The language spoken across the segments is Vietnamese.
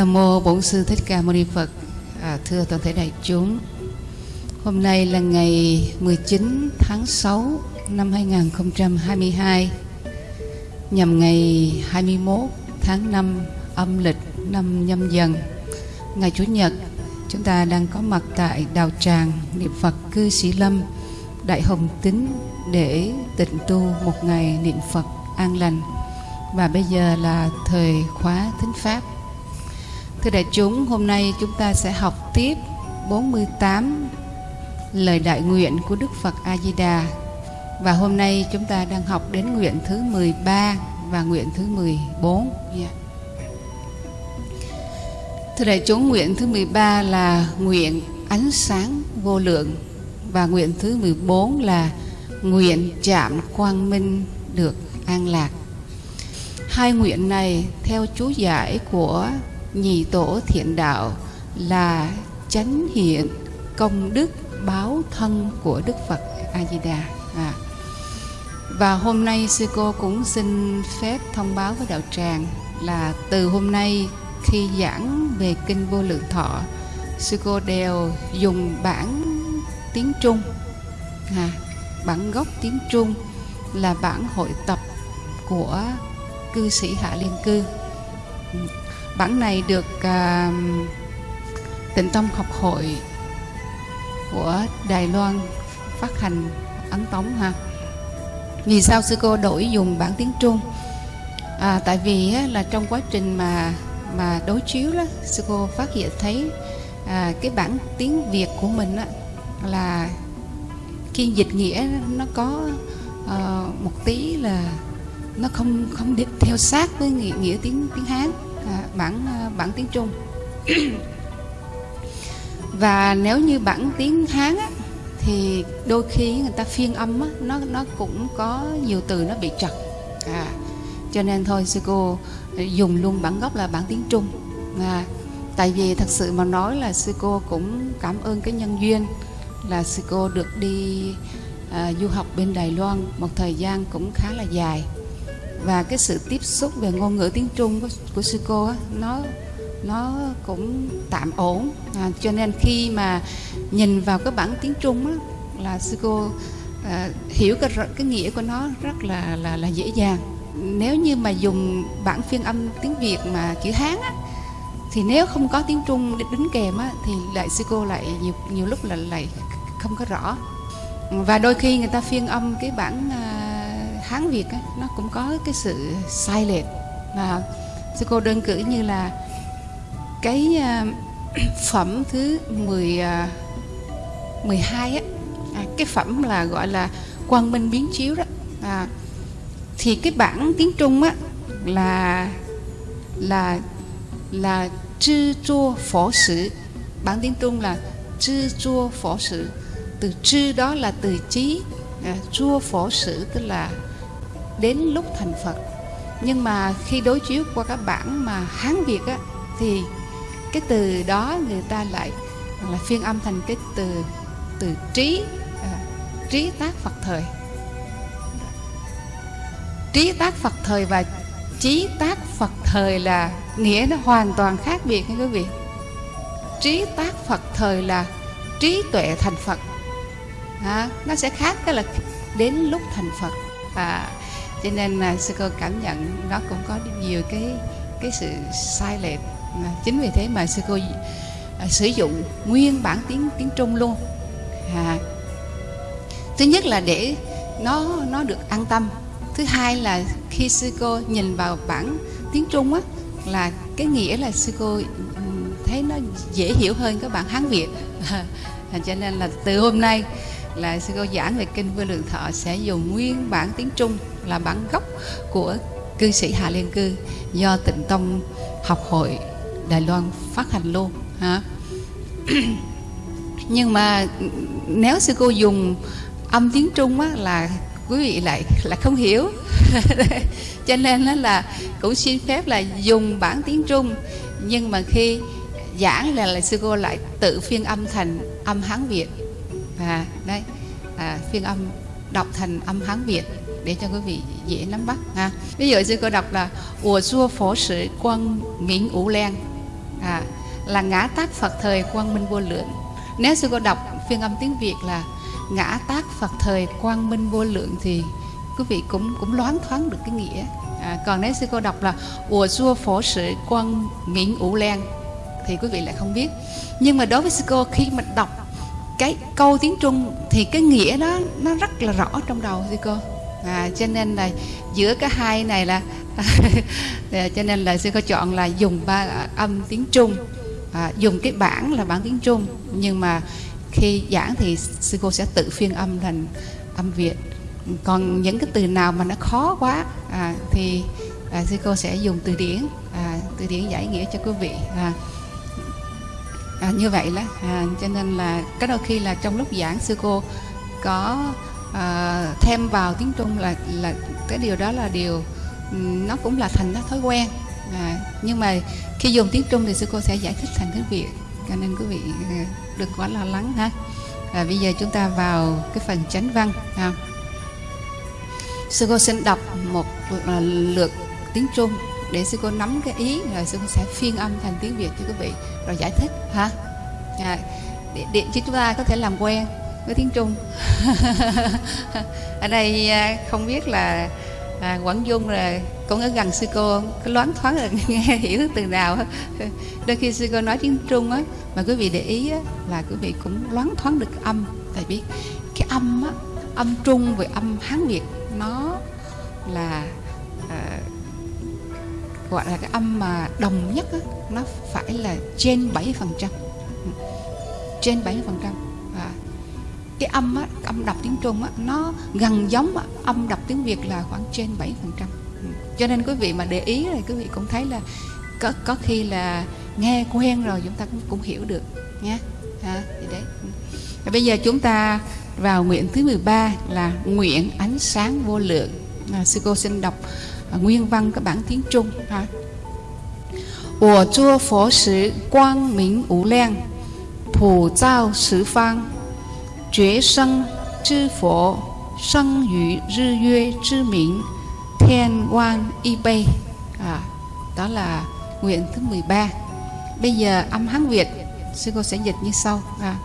Nam mô Bổn sư Thích Ca Mâu Ni Phật. À, thưa toàn thể đại chúng, hôm nay là ngày 19 tháng 6 năm 2022, nhằm ngày 21 tháng 5 âm lịch năm nhâm dần, ngày Chủ nhật, chúng ta đang có mặt tại Đào Tràng niệm Phật cư Sĩ Lâm, Đại Hồng Tính để tịnh tu một ngày niệm Phật an lành. Và bây giờ là thời khóa thính pháp Thưa đại chúng, hôm nay chúng ta sẽ học tiếp 48 lời đại nguyện của Đức Phật A Di Đà. Và hôm nay chúng ta đang học đến nguyện thứ 13 và nguyện thứ 14 yeah. Dạ. Thưa đại chúng, nguyện thứ 13 là nguyện ánh sáng vô lượng và nguyện thứ 14 là nguyện chạm quang minh được an lạc. Hai nguyện này theo chú giải của nhị tổ thiện đạo là chánh hiện công đức báo thân của Đức Phật A Di Đà. À. Và hôm nay sư cô cũng xin phép thông báo với đạo tràng là từ hôm nay khi giảng về kinh vô lượng thọ, sư cô đều dùng bản tiếng Trung, à, bản gốc tiếng Trung là bản hội tập của cư sĩ Hạ Liên Cư bản này được uh, tịnh tông học hội của Đài Loan phát hành ấn tống ha. Vì sao sư cô đổi dùng bản tiếng Trung? À, tại vì á, là trong quá trình mà mà đối chiếu đó sư cô phát hiện thấy à, cái bản tiếng Việt của mình á, là khi dịch nghĩa nó có à, một tí là nó không không đi theo sát với nghĩa, nghĩa tiếng tiếng Hán à, bản à, bản tiếng Trung. Và nếu như bản tiếng Hán á, thì đôi khi người ta phiên âm á, nó nó cũng có nhiều từ nó bị trật. À, cho nên thôi sư cô à, dùng luôn bản gốc là bản tiếng Trung. À, tại vì thật sự mà nói là sư cô cũng cảm ơn cái nhân duyên là sư cô được đi à, du học bên Đài Loan một thời gian cũng khá là dài và cái sự tiếp xúc về ngôn ngữ tiếng Trung của, của sư cô á, nó nó cũng tạm ổn. À, cho nên khi mà nhìn vào cái bản tiếng Trung á, là sư cô à, hiểu cái cái nghĩa của nó rất là là là dễ dàng. Nếu như mà dùng bản phiên âm tiếng Việt mà chữ Hán á, thì nếu không có tiếng Trung đính kèm á, thì lại sư cô lại nhiều nhiều lúc là lại không có rõ. Và đôi khi người ta phiên âm cái bản à, Hán Việt ấy, nó cũng có cái sự sai lệch. Và sư cô đơn cử như là cái uh, phẩm thứ 10 uh, 12 á à, cái phẩm là gọi là quang minh biến chiếu đó. À, thì cái bản tiếng Trung á là là là chư chua phổ sử bản tiếng Trung là chư chua phổ sử từ chư đó là từ trí à, chua phổ sử tức là đến lúc thành Phật. Nhưng mà khi đối chiếu qua các bản mà Hán Việt á thì cái từ đó người ta lại là phiên âm thành cái từ từ trí à, trí tác Phật thời. Trí tác Phật thời và trí tác Phật thời là nghĩa nó hoàn toàn khác biệt nha quý vị. Trí tác Phật thời là trí tuệ thành Phật. À, nó sẽ khác cái là đến lúc thành Phật. À, cho nên là sư cô cảm nhận nó cũng có nhiều cái cái sự sai lệch. Chính vì thế mà sư cô à, sử dụng nguyên bản tiếng tiếng trung luôn. À, thứ nhất là để nó nó được an tâm. Thứ hai là khi sư cô nhìn vào bản tiếng trung á là cái nghĩa là sư cô thấy nó dễ hiểu hơn các bạn hán việt. À, cho nên là từ hôm nay là sư cô giảng về kinh vô lượng thọ sẽ dùng nguyên bản tiếng trung là bản gốc của cư sĩ Hà Liên Cư do Tịnh Tông học hội Đài Loan phát hành luôn ha. Nhưng mà nếu sư cô dùng âm tiếng Trung á, là quý vị lại là không hiểu cho nên đó là cũng xin phép là dùng bản tiếng Trung nhưng mà khi giảng là, là sư cô lại tự phiên âm thành âm Hán Việt và đấy à, phiên âm đọc thành âm Hán Việt để cho quý vị dễ nắm bắt ha. Ví dụ sư cô đọc là ủa xua phổ sự quân Nguyễn ủ len. À, là ngã tác Phật thời quang minh vô lượng. Nếu sư cô đọc phiên âm tiếng Việt là ngã tác Phật thời quang minh vô lượng thì quý vị cũng cũng loáng thoáng được cái nghĩa. À, còn nếu sư cô đọc là ủa xua phổ sự quân Nguyễn ủ len thì quý vị lại không biết. Nhưng mà đối với sư cô khi mà đọc cái câu tiếng Trung thì cái nghĩa đó nó rất là rõ trong đầu sư cô. À, cho nên là giữa cái hai này là dạ, cho nên là sư cô chọn là dùng ba âm tiếng Trung. À, dùng cái bản là bản tiếng Trung nhưng mà khi giảng thì sư cô sẽ tự phiên âm thành âm Việt. Còn những cái từ nào mà nó khó quá à, thì à, sư cô sẽ dùng từ điển à, từ điển giải nghĩa cho quý vị à, à, như vậy đó. À, cho nên là cái đôi khi là trong lúc giảng sư cô có à, thêm vào tiếng Trung là là cái điều đó là điều nó cũng là thành nó thói quen. À, nhưng mà khi dùng tiếng Trung thì sư cô sẽ giải thích thành tiếng Việt cho nên quý vị à, đừng quá lo lắng ha. À, bây giờ chúng ta vào cái phần chánh văn ha. sư cô xin đọc một à, lượt tiếng Trung để sư cô nắm cái ý rồi sư cô sẽ phiên âm thành tiếng Việt cho quý vị rồi giải thích ha? À, để, để cho chúng ta có thể làm quen với tiếng Trung. Ở đây à, không biết là à, Quảng Dung là cũng ở gần sư cô có loáng thoáng là nghe hiểu từ nào đôi khi sư cô nói tiếng Trung á mà quý vị để ý á, là quý vị cũng loáng thoáng được âm. Tại biết cái âm á âm Trung với âm Hán Việt nó là gọi là cái âm mà đồng nhất á, nó phải là trên 7 phần trăm. Trên 7 phần trăm. À, cái âm á, âm đọc tiếng Trung á, nó gần giống á, âm đọc tiếng Việt là khoảng trên 7 phần trăm. Ừ, cho nên quý vị mà để ý thì quý vị cũng thấy là có có khi là nghe quen rồi chúng ta cũng, cũng hiểu được nhé à, thì đấy. Ừ. Và bây giờ chúng ta vào nguyện thứ 13 là nguyện ánh sáng vô lượng. À, sư cô xin đọc nguyên văn các bản tiếng Trung ha 我做佛时光明无量，普照十方，觉生之佛，生于日月之明，thiên quan y bay à, đó là nguyện thứ 13 bây giờ âm hán Việt sư cô sẽ dịch như sau à,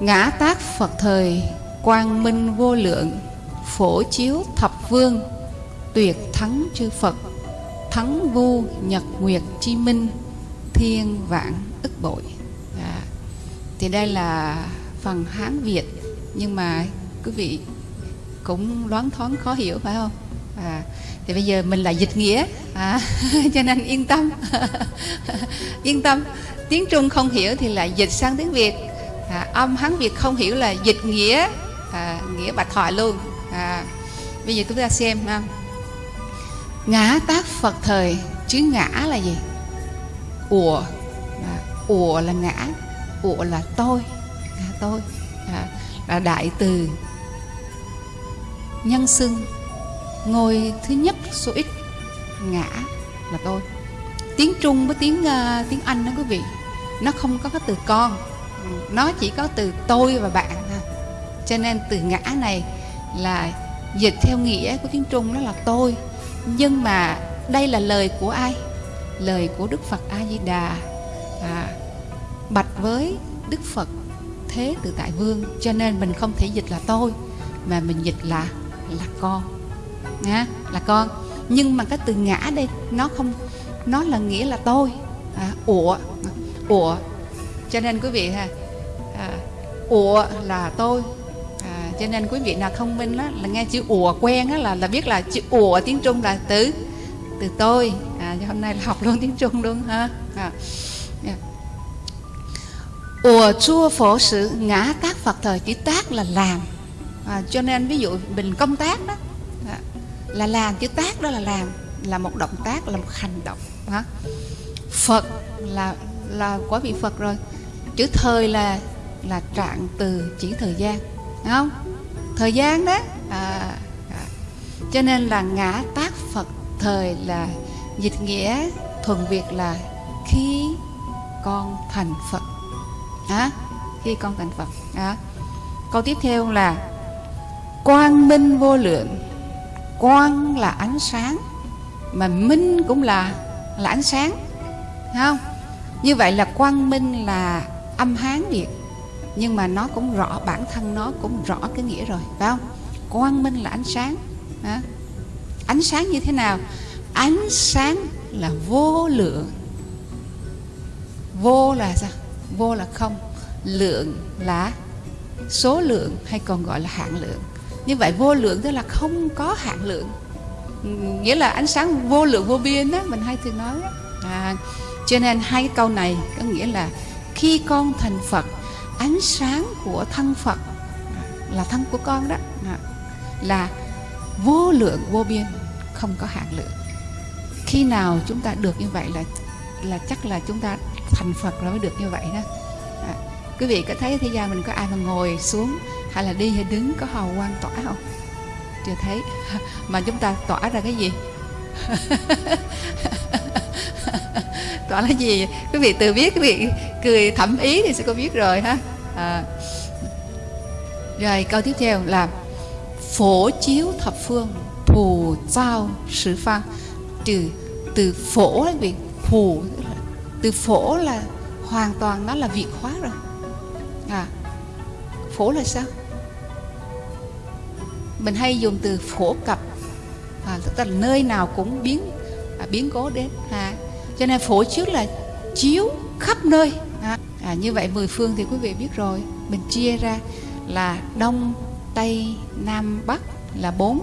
ngã tác Phật thời quang minh vô lượng phổ chiếu thập vương tuyệt thắng chư Phật thắng vô nhật nguyệt chi minh thiên vạn ức bội. À, thì đây là phần hán việt nhưng mà quý vị cũng loáng thoáng khó hiểu phải không? À, thì bây giờ mình là dịch nghĩa à, cho nên yên tâm. Yên tâm. Tiếng trung không hiểu thì lại dịch sang tiếng việt. À, âm hán việt không hiểu là dịch nghĩa à, nghĩa bạch thoại luôn. À, bây giờ chúng ta xem ha ngã tác phật thời chứ ngã là gì? Ủa à, ủa là ngã ủa là tôi à, tôi. À, là đại từ nhân xưng ngôi thứ nhất số ít ngã là tôi. Tiếng trung với tiếng uh, tiếng anh đó quý vị nó không có cái từ con nó chỉ có từ tôi và bạn thôi. Cho nên từ ngã này là dịch theo nghĩa của tiếng trung đó là tôi nhưng mà đây là lời của ai? Lời của đức phật a di đà à, bạch với đức phật thế tự tại vương. Cho nên mình không thể dịch là tôi mà mình dịch là là con. Nha là con. Nhưng mà cái từ ngã đây nó không nó là nghĩa là tôi. À, ủa ủa. Cho nên quý vị ha à, ủa là tôi cho nên quý vị nào thông minh đó, là nghe chữ ủa quen đó, là là biết là chữ ủa tiếng trung là từ từ tôi. À, hôm nay là học luôn tiếng trung luôn ha. À, ủa chua phổ sự ngã tác phật thời chữ tác là làm. À, cho nên ví dụ mình công tác đó à, là làm chữ tác đó là làm là một động tác là một hành động hả phật là là quả vị phật rồi. Chữ thời là là trạng từ chỉ thời gian. Đúng không? Thời gian đó. À, à. cho nên là ngã tác phật thời là dịch nghĩa thuần việt là khi con thành phật. À, khi con thành phật. À. câu tiếp theo là quang minh vô lượng. Quang là ánh sáng mà minh cũng là là ánh sáng. Thấy không? Như vậy là quang minh là âm hán việt nhưng mà nó cũng rõ bản thân nó cũng rõ cái nghĩa rồi phải không? Quang minh là ánh sáng à. ánh sáng như thế nào? Ánh sáng là vô lượng. Vô là sao? Vô là không. Lượng là số lượng hay còn gọi là hạn lượng. Như vậy vô lượng tức là không có hạn lượng. Nghĩa là ánh sáng vô lượng vô biên đó mình hay thường nói đó. À, cho nên hai cái câu này có nghĩa là khi con thành Phật ánh sáng của thân Phật là thân của con đó. Là vô lượng vô biên không có hạn lượng. Khi nào chúng ta được như vậy là là chắc là chúng ta thành Phật rồi mới được như vậy đó. À, quý vị có thấy thế gian mình có ai mà ngồi xuống hay là đi hay đứng có hào quang tỏa không? Chưa thấy. Mà chúng ta tỏa ra cái gì? tỏa là gì? Quý vị tự biết quý vị cười thẩm ý thì sẽ có biết rồi ha. À. rồi câu tiếp theo là phổ chiếu thập phương phù giao sử phan từ từ phổ là vị phù từ phổ là hoàn toàn nó là vị hóa rồi. À phổ là sao? Mình hay dùng từ phổ cập. À, tức là nơi nào cũng biến à, biến cố đến. À, cho nên phổ trước là chiếu khắp nơi. À, à, như vậy mười phương thì quý vị biết rồi. Mình chia ra là đông tây nam bắc là bốn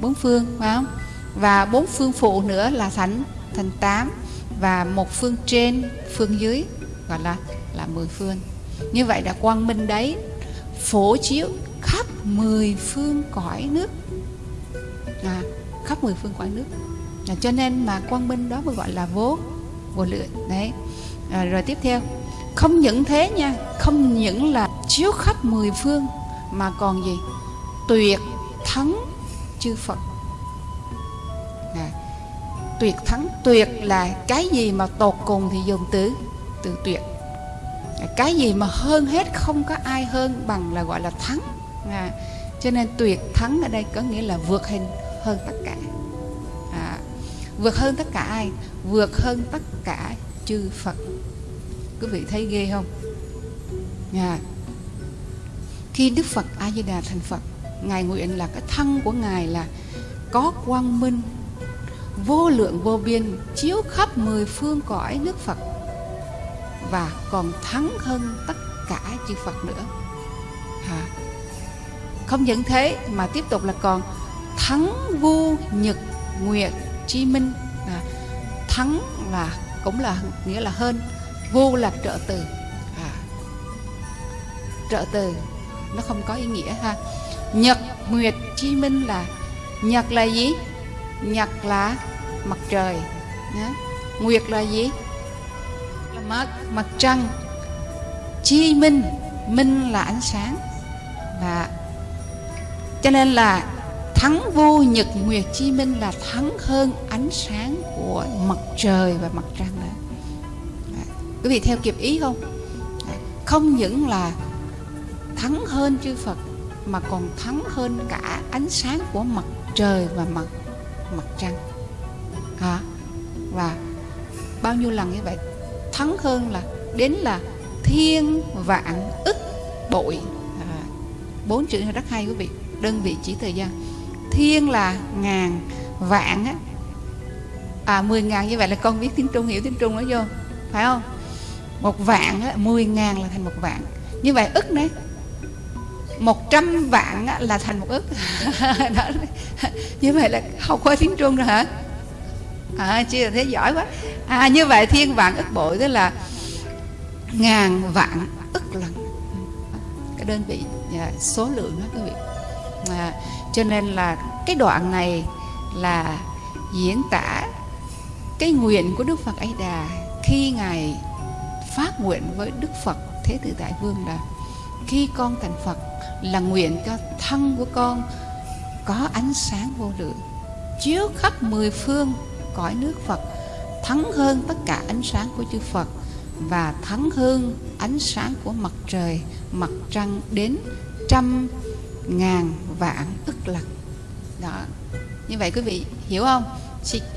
bốn phương phải không? Và bốn phương phụ nữa là thành thành tám. Và một phương trên phương dưới gọi là là mười phương. Như vậy là quang minh đấy phổ chiếu khắp mười phương cõi nước. À, khắp mười phương cõi nước à, cho nên mà quang minh đó mới gọi là vô vô lượng đấy. À, rồi tiếp theo không những thế nha không những là chiếu khắp mười phương mà còn gì? Tuyệt thắng chư phật. À, tuyệt thắng tuyệt là cái gì mà tột cùng thì dùng từ từ tuyệt. Dạ, cái gì mà hơn hết không có ai hơn bằng là gọi là thắng. À, cho nên tuyệt thắng ở đây có nghĩa là vượt hình hơn tất cả vượt hơn tất cả ai? Vượt hơn tất cả chư phật. Quý vị thấy ghê không? À, khi đức phật a di đà thành phật ngài nguyện là cái thân của ngài là có quang minh vô lượng vô biên chiếu khắp mười phương cõi nước phật và còn thắng hơn tất cả chư phật nữa. À, không những thế mà tiếp tục là còn thắng vu nhật nguyệt Chí minh à, thắng là cũng là nghĩa là hơn vô là trợ từ. À, trợ từ nó không có ý nghĩa ha. Nhật nguyệt Chí minh là nhật là gì? Nhật là mặt trời nhá. nguyệt là gì? Là mặt mặt trăng. Chí minh minh là ánh sáng. Và cho nên là thắng vô nhật nguyệt chi minh là thắng hơn ánh sáng của mặt trời và mặt trăng đó quý vị theo kịp ý không? Không những là thắng hơn chư Phật mà còn thắng hơn cả ánh sáng của mặt trời và mặt mặt trăng. À, và bao nhiêu lần như vậy? Thắng hơn là đến là thiên vạn ức bội. À, bốn chữ rất hay quý vị đơn vị chỉ thời gian thiên là ngàn vạn á. À mười ngàn như vậy là con biết tiếng trung hiểu tiếng trung nó vô phải không? Một vạn á mười ngàn là thành một vạn. Như vậy ức đấy. Một trăm vạn á, là thành một ức. Đó. như vậy là học qua tiếng trung rồi hả? À chưa thế giỏi quá. À như vậy thiên vạn ức bội tức là ngàn vạn ức lần. Cái đơn vị à, số lượng đó quý vị. À, cho nên là cái đoạn này là diễn tả cái nguyện của Đức Phật ấy Đà khi ngài phát nguyện với Đức Phật Thế Tử Đại Vương là khi con thành Phật là nguyện cho thân của con có ánh sáng vô lượng chiếu khắp mười phương cõi nước Phật thắng hơn tất cả ánh sáng của chư Phật và thắng hơn ánh sáng của mặt trời, mặt trăng đến trăm ngàn vạn ức lần. Đó. Như vậy quý vị hiểu không?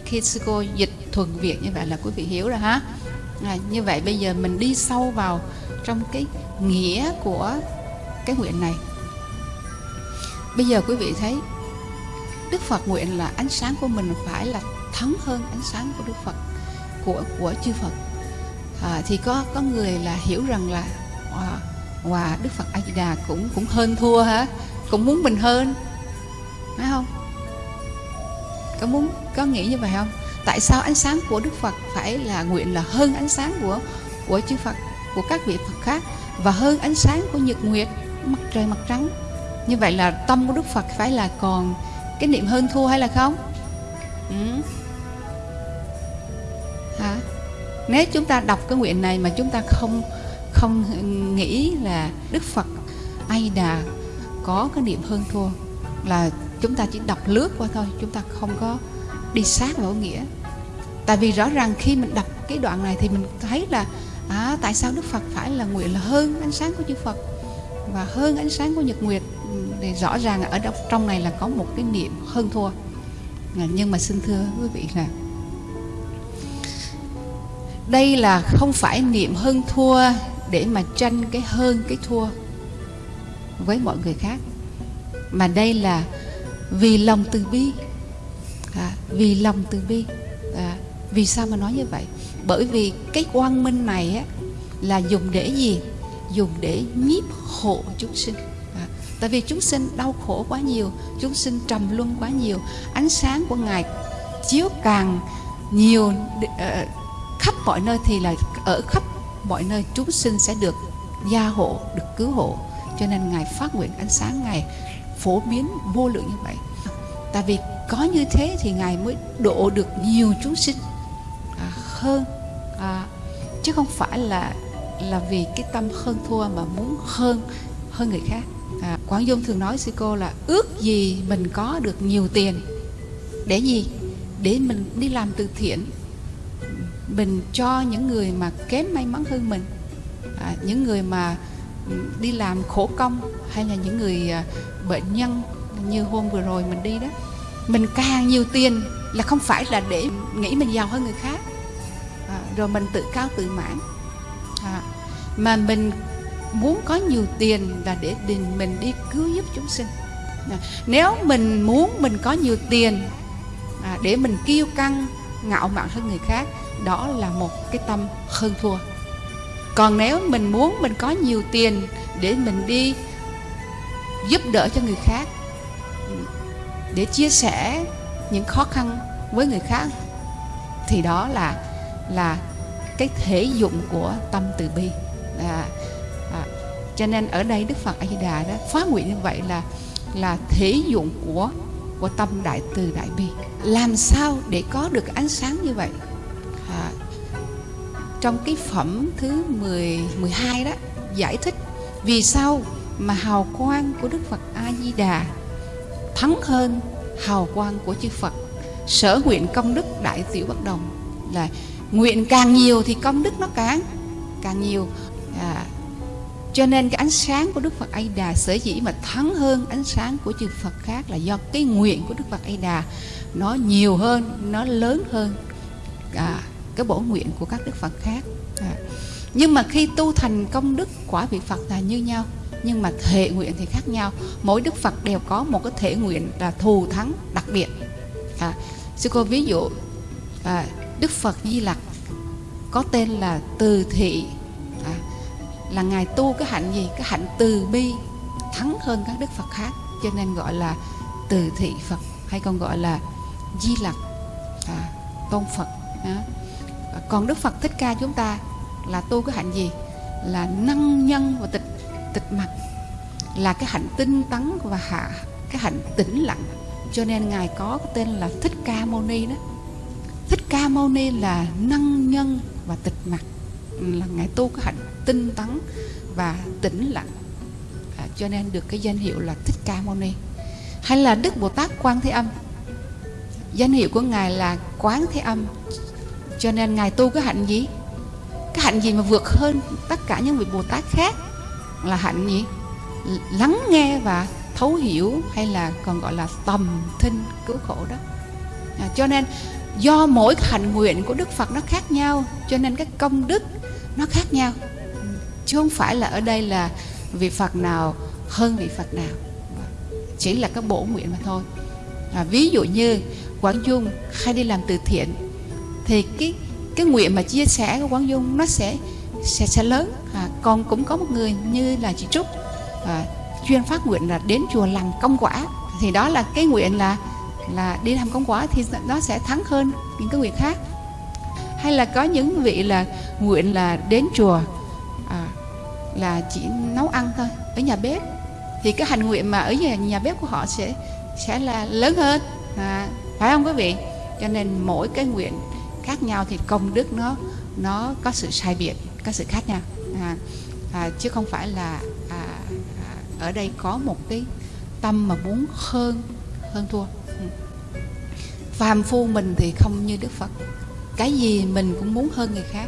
Khi sư cô dịch thuần Việt như vậy là quý vị hiểu rồi ha. à, như vậy bây giờ mình đi sâu vào trong cái nghĩa của cái nguyện này bây giờ quý vị thấy Đức Phật nguyện là ánh sáng của mình phải là thắng hơn ánh sáng của Đức Phật của của chư Phật à, thì có có người là hiểu rằng là à, wow, wow Đức Phật A Di Đà cũng cũng hơn thua hả cũng muốn mình hơn. Phải không? Có muốn, có nghĩ như vậy không? Tại sao ánh sáng của Đức Phật phải là nguyện là hơn ánh sáng của của chư Phật, của các vị Phật khác và hơn ánh sáng của nhật nguyệt, mặt trời mặt trắng? Như vậy là tâm của Đức Phật phải là còn cái niệm hơn thua hay là không? Ừ. hả? Nếu chúng ta đọc cái nguyện này mà chúng ta không không nghĩ là Đức Phật ai đà có cái niệm hơn thua là chúng ta chỉ đọc lướt qua thôi chúng ta không có đi sát vào nghĩa. Tại vì rõ ràng khi mình đọc cái đoạn này thì mình thấy là à, tại sao Đức Phật phải là nguyện là hơn ánh sáng của chư Phật và hơn ánh sáng của nhật nguyệt? Ừ, thì rõ ràng ở trong này là có một cái niệm hơn thua. À, nhưng mà xin thưa quý vị là đây là không phải niệm hơn thua để mà tranh cái hơn cái thua với mọi người khác. Mà đây là vì lòng từ bi. À, vì lòng từ bi. À, vì sao mà nói như vậy? Bởi vì cái quang minh này á, là dùng để gì? Dùng để nhiếp hộ chúng sinh. À, tại vì chúng sinh đau khổ quá nhiều chúng sinh trầm luân quá nhiều. Ánh sáng của ngài chiếu càng nhiều uh, khắp mọi nơi thì là ở khắp mọi nơi chúng sinh sẽ được gia hộ được cứu hộ cho nên ngài phát nguyện ánh sáng ngài phổ biến vô lượng như vậy. Tại vì có như thế thì ngài mới độ được nhiều chúng sinh à, hơn à, chứ không phải là là vì cái tâm hơn thua mà muốn hơn hơn người khác. À, Quảng Dung thường nói sư cô là ước gì mình có được nhiều tiền để gì? Để mình đi làm từ thiện mình cho những người mà kém may mắn hơn mình. À, những người mà đi làm khổ công hay là những người à, bệnh nhân như hôm vừa rồi mình đi đó mình càng nhiều tiền là không phải là để nghĩ mình giàu hơn người khác. À, rồi mình tự cao tự mãn. À, mà mình muốn có nhiều tiền là để mình đi cứu giúp chúng sinh. À, nếu mình muốn mình có nhiều tiền à, để mình kiêu căng ngạo mạn hơn người khác đó là một cái tâm hơn thua còn nếu mình muốn mình có nhiều tiền để mình đi giúp đỡ cho người khác để chia sẻ những khó khăn với người khác thì đó là là cái thể dụng của tâm từ bi. À, à, cho nên ở đây Đức Phật A Di Đà đó phát nguyện như vậy là là thể dụng của của tâm đại từ đại bi. Làm sao để có được ánh sáng như vậy? Trong cái phẩm thứ 10 12 đó giải thích vì sao mà hào quang của Đức Phật A Di Đà thắng hơn hào quang của chư Phật. Sở nguyện công đức đại tiểu bất đồng là nguyện càng nhiều thì công đức nó càng càng nhiều. À, cho nên cái ánh sáng của Đức Phật A Di Đà sở dĩ mà thắng hơn ánh sáng của chư Phật khác là do cái nguyện của Đức Phật A Di Đà nó nhiều hơn, nó lớn hơn. À, cái bổ nguyện của các Đức Phật khác. À. Nhưng mà khi tu thành công đức quả vị Phật là như nhau nhưng mà thể nguyện thì khác nhau mỗi đức phật đều có một cái thể nguyện là thù thắng đặc biệt à, sư cô ví dụ à, đức phật di lặc có tên là từ thị à, là ngài tu cái hạnh gì cái hạnh từ bi thắng hơn các đức phật khác cho nên gọi là từ thị phật hay còn gọi là di lặc à, tôn phật à còn đức phật thích ca chúng ta là tu cái hạnh gì? Là năng nhân và tịch tịch mặt. Là cái hạnh tinh tấn và hạ cái hạnh tĩnh lặng. Cho nên ngài có cái tên là thích ca mâu ni đó. Thích ca mâu ni là năng nhân và tịch mặt. Là ngài tu cái hạnh tinh tấn và tĩnh lặng. À, cho nên được cái danh hiệu là thích ca mâu ni. Hay là đức bồ tát quan thế âm. Danh hiệu của ngài là quán thế âm cho nên ngài tu cái hạnh gì? Cái hạnh gì mà vượt hơn tất cả những vị bồ tát khác? Là hạnh gì? Lắng nghe và thấu hiểu hay là còn gọi là tầm thinh cứu khổ đó. À, cho nên do mỗi hạnh nguyện của đức phật nó khác nhau cho nên cái công đức nó khác nhau. Chứ không phải là ở đây là vị phật nào hơn vị phật nào. Chỉ là cái bổ nguyện mà thôi. À, ví dụ như quảng dung hay đi làm từ thiện thì cái cái nguyện mà chia sẻ của quán dung nó sẽ sẽ sẽ lớn. À, còn cũng có một người như là chị trúc. À, chuyên phát nguyện là đến chùa làm công quả. Thì đó là cái nguyện là là đi làm công quả thì nó sẽ thắng hơn những cái nguyện khác. Hay là có những vị là nguyện là đến chùa à, là chỉ nấu ăn thôi ở nhà bếp. Thì cái hành nguyện mà ở nhà, nhà bếp của họ sẽ sẽ là lớn hơn. À, phải không quý vị? Cho nên mỗi cái nguyện khác nhau thì công đức nó nó có sự sai biệt có sự khác nhau. À, à, chứ không phải là à, à, ở đây có một cái tâm mà muốn hơn hơn thua. Ừ. Phàm phu mình thì không như đức phật. Cái gì mình cũng muốn hơn người khác.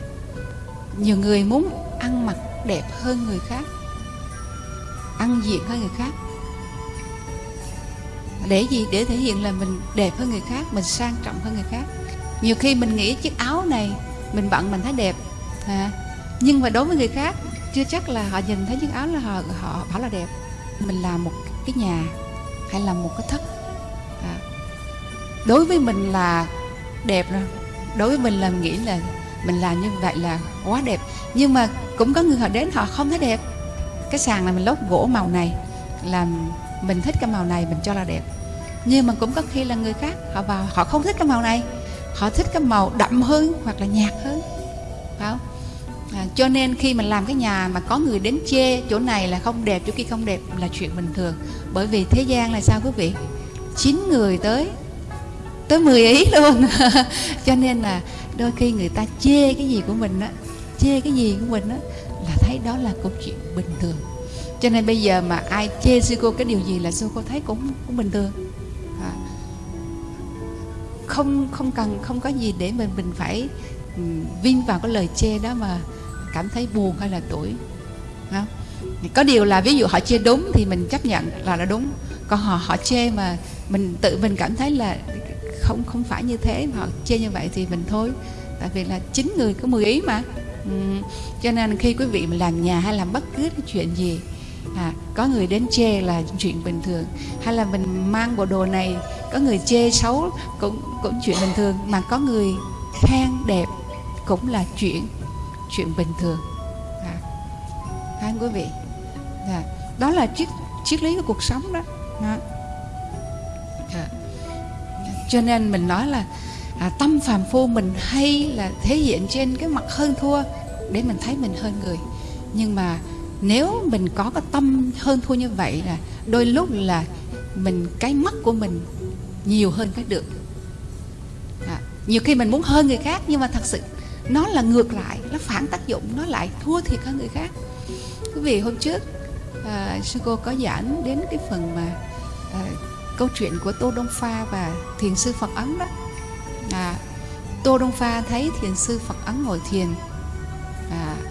Nhiều người muốn ăn mặc đẹp hơn người khác ăn diện hơn người khác. Để gì? Để thể hiện là mình đẹp hơn người khác mình sang trọng hơn người khác nhiều khi mình nghĩ chiếc áo này mình bận mình thấy đẹp à, nhưng mà đối với người khác chưa chắc là họ nhìn thấy chiếc áo là họ họ bảo là đẹp. Mình làm một cái nhà hay là một cái thất. À, đối với mình là đẹp rồi. Đối với mình là mình nghĩ là mình làm như vậy là quá đẹp. Nhưng mà cũng có người họ đến họ không thấy đẹp. Cái sàn này mình lót gỗ màu này làm mình thích cái màu này mình cho là đẹp. Nhưng mà cũng có khi là người khác họ vào họ không thích cái màu này họ thích cái màu đậm hơn hoặc là nhạt hơn. Phải không? À, cho nên khi mình làm cái nhà mà có người đến chê chỗ này là không đẹp chỗ kia không đẹp là chuyện bình thường. Bởi vì thế gian là sao quý vị? Chín người tới tới 10 ý luôn. Cho nên là đôi khi người ta chê cái gì của mình á chê cái gì của mình á là thấy đó là câu chuyện bình thường. Cho nên bây giờ mà ai chê sư cô cái điều gì là sư cô thấy cũng cũng bình thường không không cần không có gì để mình mình phải ừ, um, vin vào cái lời chê đó mà cảm thấy buồn hay là tuổi không? có điều là ví dụ họ chê đúng thì mình chấp nhận là nó đúng còn họ họ chê mà mình tự mình cảm thấy là không không phải như thế mà họ chê như vậy thì mình thôi tại vì là chín người có 10 ý mà ừ. cho nên khi quý vị mà làm nhà hay làm bất cứ cái chuyện gì à, có người đến chê là chuyện bình thường. Hay là mình mang bộ đồ này có người chê xấu cũng cũng chuyện bình thường. Mà có người khen đẹp cũng là chuyện chuyện bình thường. À, hai quý vị. À, đó là triết triết lý của cuộc sống đó. À. À. cho nên mình nói là à, tâm phàm phu mình hay là thể hiện trên cái mặt hơn thua để mình thấy mình hơn người. Nhưng mà nếu mình có cái tâm hơn thua như vậy là đôi lúc là mình cái mắt của mình nhiều hơn cái được. À, nhiều khi mình muốn hơn người khác nhưng mà thật sự nó là ngược lại nó phản tác dụng nó lại thua thiệt hơn người khác. Quý vị hôm trước à, sư cô có giảng đến cái phần mà à, câu chuyện của tô đông pha và thiền sư phật ấn đó. À, tô đông pha thấy thiền sư phật ấn ngồi thiền. À, à,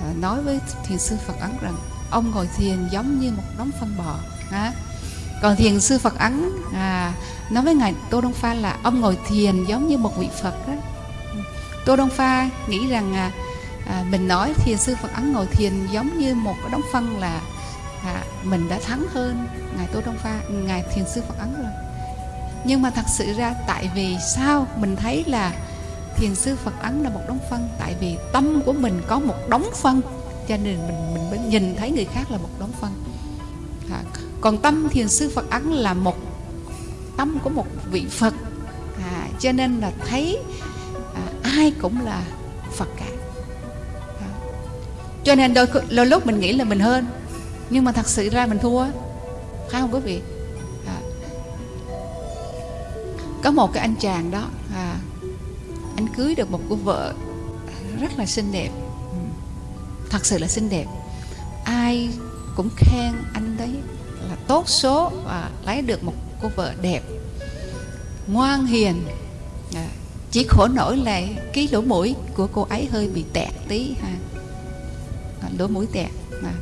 Ờ, nói với thiền sư phật ấn rằng ông ngồi thiền giống như một đống phân bò à, còn thiền sư phật ấn à, nói với ngài tô đông pha là ông ngồi thiền giống như một vị phật đó. Tô đông pha nghĩ rằng à, à, mình nói thiền sư phật ấn ngồi thiền giống như một cái đống phân là à, mình đã thắng hơn ngài tô đông pha ngài thiền sư phật ấn rồi. Nhưng mà thật sự ra tại vì sao mình thấy là thiền sư phật ấn là một đống phân. Tại vì tâm của mình có một đống phân cho nên mình mình mới nhìn thấy người khác là một đống phân. À, còn tâm thiền sư phật ấn là một tâm của một vị phật. À, cho nên là thấy à, ai cũng là phật cả. À. cho nên đôi, đôi lúc mình nghĩ là mình hơn nhưng mà thật sự ra mình thua. Phải không quý vị? À. có một cái anh chàng đó à, anh cưới được một cô vợ rất là xinh đẹp. Thật sự là xinh đẹp. Ai cũng khen anh đấy là tốt số và lấy được một cô vợ đẹp. Ngoan hiền. À, chỉ khổ nổi là cái lỗ mũi của cô ấy hơi bị tẹt tí ha. À, lỗ mũi tẹt. Mà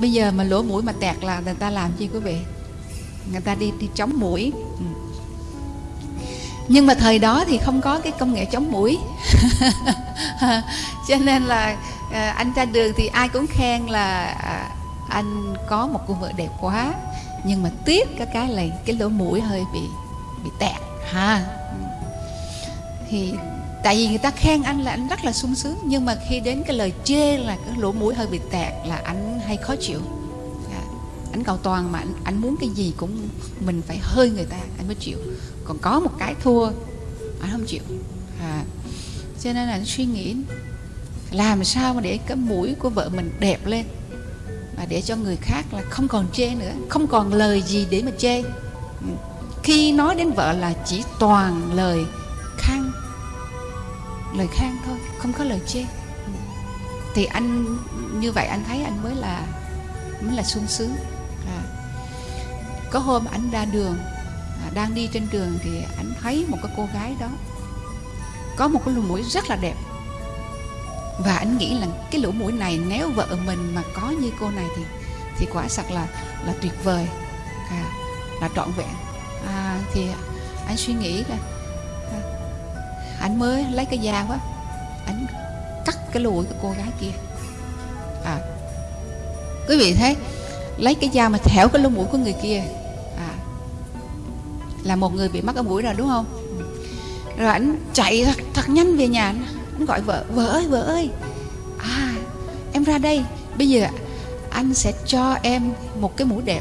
bây giờ mà lỗ mũi mà tẹt là người ta làm gì quý vị? Người ta đi đi chống mũi. Ừ nhưng mà thời đó thì không có cái công nghệ chống mũi. Cho nên là à, anh ra đường thì ai cũng khen là à, anh có một cô vợ đẹp quá. Nhưng mà tiếc cái cái là cái lỗ mũi hơi bị bị tẹt ha. Thì tại vì người ta khen anh là anh rất là sung sướng nhưng mà khi đến cái lời chê là cái lỗ mũi hơi bị tẹt là anh hay khó chịu. À, anh cầu toàn mà anh, anh muốn cái gì cũng mình phải hơi người ta anh mới chịu còn có một cái thua. Anh không chịu. À, cho nên là anh suy nghĩ làm sao mà để cái mũi của vợ mình đẹp lên và để cho người khác là không còn chê nữa không còn lời gì để mà chê. Ừ. Khi nói đến vợ là chỉ toàn lời khen lời khen thôi không có lời chê. Ừ. Thì anh như vậy anh thấy anh mới là mới là sung sướng. À. có hôm anh ra đường đang đi trên đường thì anh thấy một cái cô gái đó có một cái lỗ mũi rất là đẹp. Và anh nghĩ là cái lỗ mũi này nếu vợ mình mà có như cô này thì thì quả thật là là tuyệt vời. À, là trọn vẹn. À, thì anh suy nghĩ là à, anh mới lấy cái dao á anh cắt cái lỗ mũi của cô gái kia. À quý vị thấy lấy cái dao mà thẻo cái lỗ mũi của người kia là một người bị mắc ở mũi rồi đúng không? Rồi anh chạy thật, thật nhanh về nhà. Anh gọi vợ vợ ơi vợ ơi. À em ra đây. Bây giờ anh sẽ cho em một cái mũi đẹp.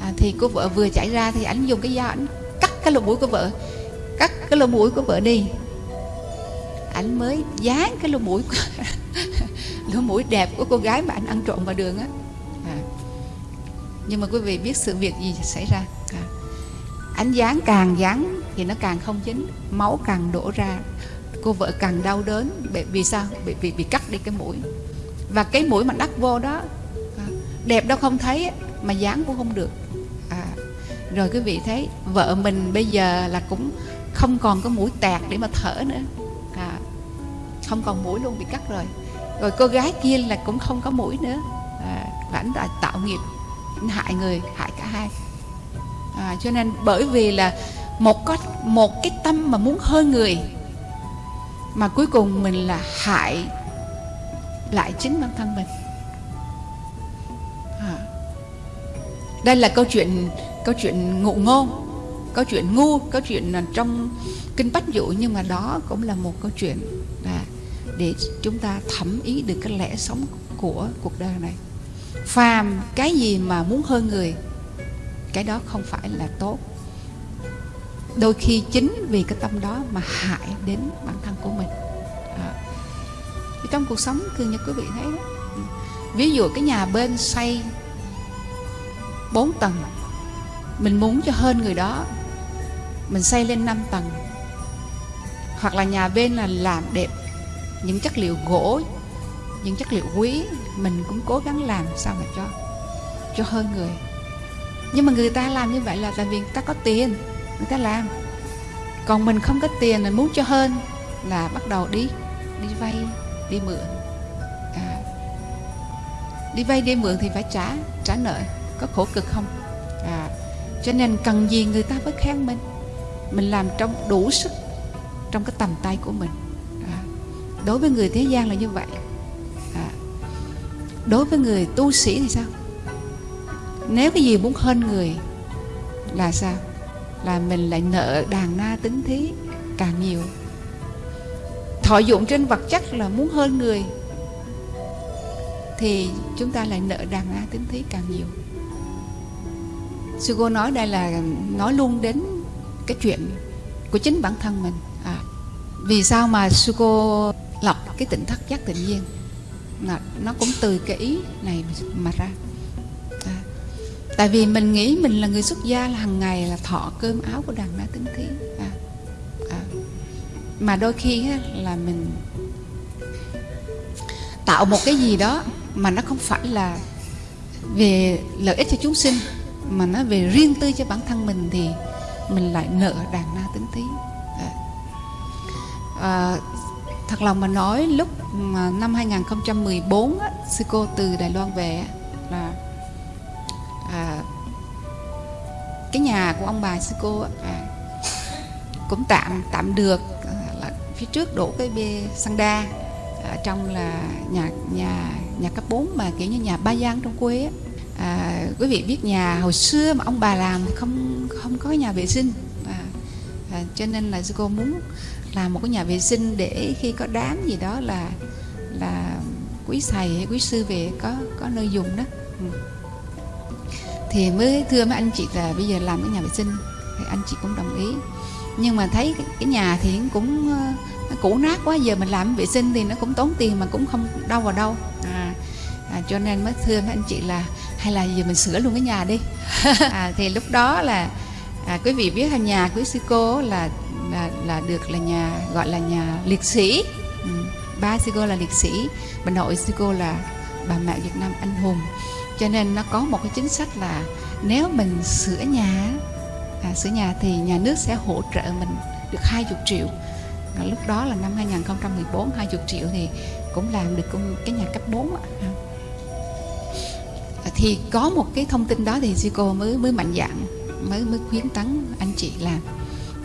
À, thì cô vợ vừa chạy ra thì anh dùng cái dao anh cắt cái lỗ mũi của vợ. Cắt cái lỗ mũi của vợ đi. Anh mới dán cái lỗ mũi lỗ mũi đẹp của cô gái mà anh ăn trộm vào đường á. À. nhưng mà quý vị biết sự việc gì xảy ra anh dán càng dán thì nó càng không chính máu càng đổ ra. Cô vợ càng đau đớn vì sao? Bị bị bị cắt đi cái mũi. Và cái mũi mà đắp vô đó à, đẹp đâu không thấy mà dán cũng không được. À, rồi quý vị thấy vợ mình bây giờ là cũng không còn có mũi tẹt để mà thở nữa. À, không còn mũi luôn bị cắt rồi. Rồi cô gái kia là cũng không có mũi nữa. À, và anh đã tạo nghiệp anh hại người hại cả hai à, cho nên bởi vì là một có một cái tâm mà muốn hơn người mà cuối cùng mình là hại lại chính bản thân mình à. đây là câu chuyện câu chuyện ngụ ngôn câu chuyện ngu câu chuyện trong kinh bách dụ nhưng mà đó cũng là một câu chuyện à, để chúng ta thẩm ý được cái lẽ sống của cuộc đời này phàm cái gì mà muốn hơn người cái đó không phải là tốt. Đôi khi chính vì cái tâm đó mà hại đến bản thân của mình. À. trong cuộc sống thường như quý vị thấy đó, ví dụ cái nhà bên xây 4 tầng, mình muốn cho hơn người đó, mình xây lên 5 tầng. Hoặc là nhà bên là làm đẹp những chất liệu gỗ, những chất liệu quý, mình cũng cố gắng làm sao mà cho cho hơn người nhưng mà người ta làm như vậy là tại vì người ta có tiền người ta làm. Còn mình không có tiền là muốn cho hơn là bắt đầu đi đi vay đi mượn. À, đi vay đi mượn thì phải trả trả nợ có khổ cực không? À, cho nên cần gì người ta mới khen mình? Mình làm trong đủ sức trong cái tầm tay của mình. À, đối với người thế gian là như vậy. À, đối với người tu sĩ thì sao? Nếu cái gì muốn hơn người là sao? Là mình lại nợ đàn na tính thí càng nhiều. Thọ dụng trên vật chất là muốn hơn người thì chúng ta lại nợ đàn na tính thí càng nhiều. Sư cô nói đây là nói luôn đến cái chuyện của chính bản thân mình. À, vì sao mà sư cô lập cái tỉnh thất giác tự nhiên? Nó cũng từ cái ý này mà ra tại vì mình nghĩ mình là người xuất gia là hàng ngày là thọ cơm áo của đàn na tính thí à, à. mà đôi khi á, là mình tạo một cái gì đó mà nó không phải là về lợi ích cho chúng sinh mà nó về riêng tư cho bản thân mình thì mình lại nợ đàn na tính thí à. À, thật lòng mà nói lúc mà năm 2014 á, sư cô từ Đài Loan về là cái nhà của ông bà sư cô à, cũng tạm tạm được à, là phía trước đổ cái bê xăng đa ở trong là nhà nhà nhà cấp 4 mà kiểu như nhà ba gian trong quê à, quý vị biết nhà hồi xưa mà ông bà làm thì không không có nhà vệ sinh. À, à, cho nên là sư cô muốn làm một cái nhà vệ sinh để khi có đám gì đó là là quý thầy hay quý sư về có có nơi dùng đó thì mới thưa mấy anh chị là bây giờ làm cái nhà vệ sinh thì anh chị cũng đồng ý. Nhưng mà thấy cái, cái nhà thì cũng ờ, nó cũ nát quá giờ mình làm vệ sinh thì nó cũng tốn tiền mà cũng không đâu vào đâu. À, à, cho nên mới thưa mấy anh chị là hay là giờ mình sửa luôn cái nhà đi. À, thì lúc đó là à, quý vị biết là nhà quý sư cô là là là được là nhà gọi là nhà liệt sĩ. Ừ. ba sư cô là liệt sĩ bà nội sư cô là bà mẹ Việt Nam anh hùng cho nên nó có một cái chính sách là nếu mình sửa nhà à, sửa nhà thì nhà nước sẽ hỗ trợ mình được 20 triệu à, lúc đó là năm 2014 20 triệu thì cũng làm được cái nhà cấp 4 à. à, thì có một cái thông tin đó thì sư cô mới mới mạnh dạng mới mới khuyến tấn anh chị làm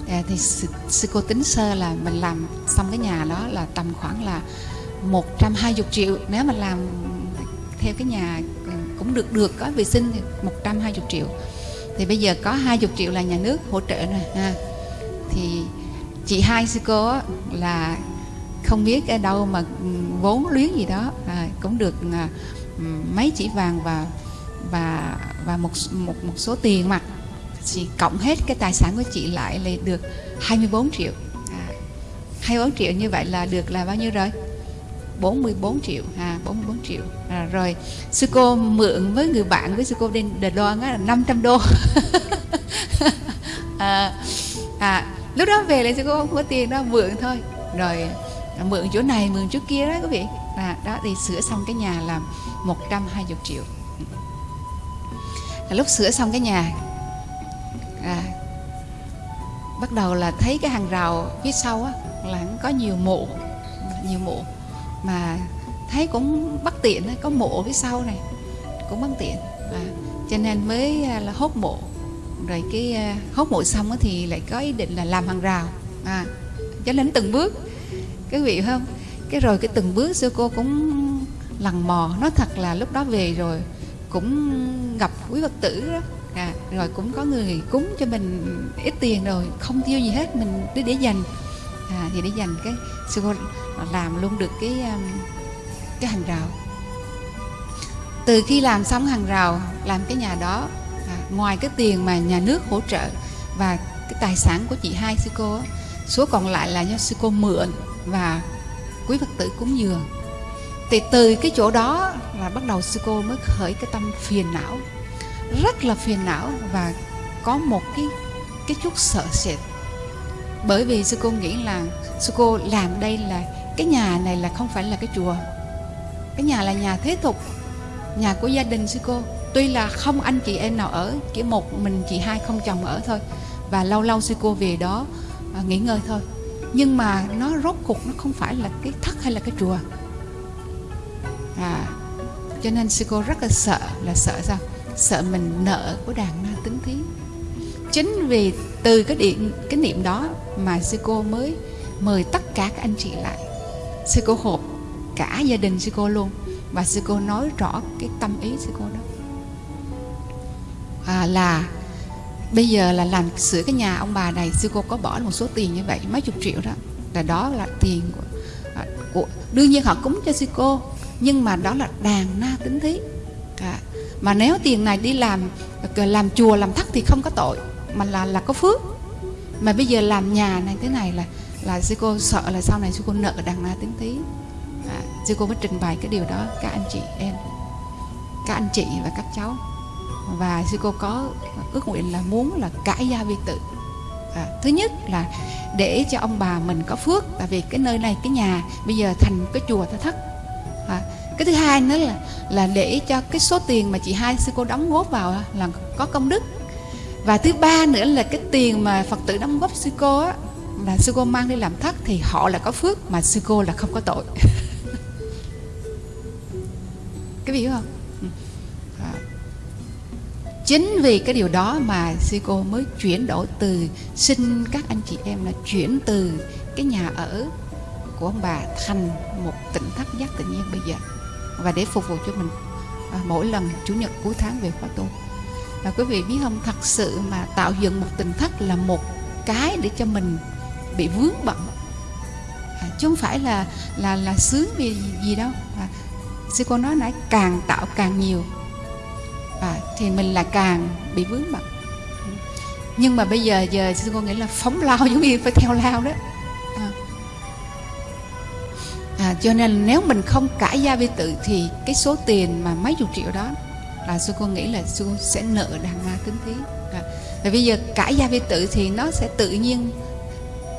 à, thì sư, sư cô tính sơ là mình làm xong cái nhà đó là tầm khoảng là 120 triệu nếu mà làm theo cái nhà cũng được được có vệ sinh thì 120 triệu. Thì bây giờ có 20 triệu là nhà nước hỗ trợ rồi ha. Thì chị hai sư cô là không biết ở đâu mà ừ, vốn luyến gì đó à, cũng được à, ừ, mấy chỉ vàng và và và một một một số tiền mặt. Chị cộng hết cái tài sản của chị lại là được 24 triệu. À, 24 triệu như vậy là được là bao nhiêu rồi? 44 triệu à 44 triệu. À, rồi sư cô mượn với người bạn với sư cô đến Đài Loan á là 500 đô. À, à, lúc đó về lại sư cô không có tiền đó mượn thôi. Rồi mượn chỗ này mượn chỗ kia đó quý vị. À, đó thì sửa xong cái nhà là 120 triệu. À, lúc sửa xong cái nhà à, bắt đầu là thấy cái hàng rào phía sau á là có nhiều mộ nhiều mộ mà thấy cũng bất tiện có mộ phía sau này cũng bất tiện. À, cho nên mới à, là hốt mộ rồi cái à, hốt mộ xong thì lại có ý định là làm hàng rào. À, cho đến từng bước cái vị không? Cái rồi cái từng bước sư cô cũng lằn mò. Nói thật là lúc đó về rồi cũng gặp quý phật tử đó. À, rồi cũng có người cúng cho mình ít tiền rồi không tiêu gì hết mình để để dành à, thì để dành cái sư cô làm luôn được cái um, cái hàng rào. Từ khi làm xong hàng rào làm cái nhà đó à, ngoài cái tiền mà nhà nước hỗ trợ và cái tài sản của chị hai sư cô số còn lại là do sư cô mượn và quý phật tử cúng dường. Thì từ cái chỗ đó là bắt đầu sư cô mới khởi cái tâm phiền não rất là phiền não và có một cái cái chút sợ sệt bởi vì sư cô nghĩ là sư cô làm đây là cái nhà này là không phải là cái chùa. Cái nhà là nhà thế tục nhà của gia đình sư cô. Tuy là không anh chị em nào ở chỉ một mình chị hai không chồng ở thôi. Và lâu lâu sư cô về đó à, nghỉ ngơi thôi. Nhưng mà nó rốt cuộc nó không phải là cái thất hay là cái chùa. À cho nên sư cô rất là sợ là sợ sao? Sợ mình nợ của đàn ma tính thí. Chính vì từ cái điện cái niệm đó mà sư cô mới mời tất cả các anh chị lại. Sư cô họp cả gia đình sư cô luôn và sư cô nói rõ cái tâm ý sư cô đó. À, là bây giờ là làm sửa cái nhà ông bà này sư cô có bỏ một số tiền như vậy mấy chục triệu đó. Là đó là tiền của, à, của đương nhiên họ cúng cho sư cô nhưng mà đó là đàn na tính thí. À, mà nếu tiền này đi làm à, làm chùa làm thất thì không có tội mà là là có phước mà bây giờ làm nhà này thế này là là sư cô sợ là sau này sư cô nợ đằng na tính tí. À, sư cô mới trình bày cái điều đó các anh chị em các anh chị và các cháu. Và sư cô có ước nguyện là muốn là cải gia vi tự. À, thứ nhất là để cho ông bà mình có phước tại vì cái nơi này cái nhà bây giờ thành cái chùa ta thất. À, cái thứ hai nữa là là để cho cái số tiền mà chị hai sư cô đóng góp vào là có công đức và thứ ba nữa là cái tiền mà phật tử đóng góp sư cô á là sư cô mang đi làm thất thì họ là có phước mà sư cô là không có tội. Cái gì không? Ừ. À. chính vì cái điều đó mà sư cô mới chuyển đổi từ xin các anh chị em là chuyển từ cái nhà ở của ông bà thành một tỉnh thất giác tự nhiên bây giờ. Và để phục vụ cho mình à, mỗi lần chủ nhật cuối tháng về khóa tu và quý vị biết không thật sự mà tạo dựng một tình thất là một cái để cho mình bị vướng bận. À, chứ không phải là là là sướng vì gì, đâu. À, sư cô nói nãy càng tạo càng nhiều. À, thì mình là càng bị vướng bận. Nhưng mà bây giờ giờ sư cô nghĩ là phóng lao giống như phải theo lao đó. À. À, cho nên nếu mình không cãi gia vi tự thì cái số tiền mà mấy chục triệu đó là sư cô nghĩ là sư cô sẽ nợ đàn ma kính thí. À, và bây giờ cải gia vi tự thì nó sẽ tự nhiên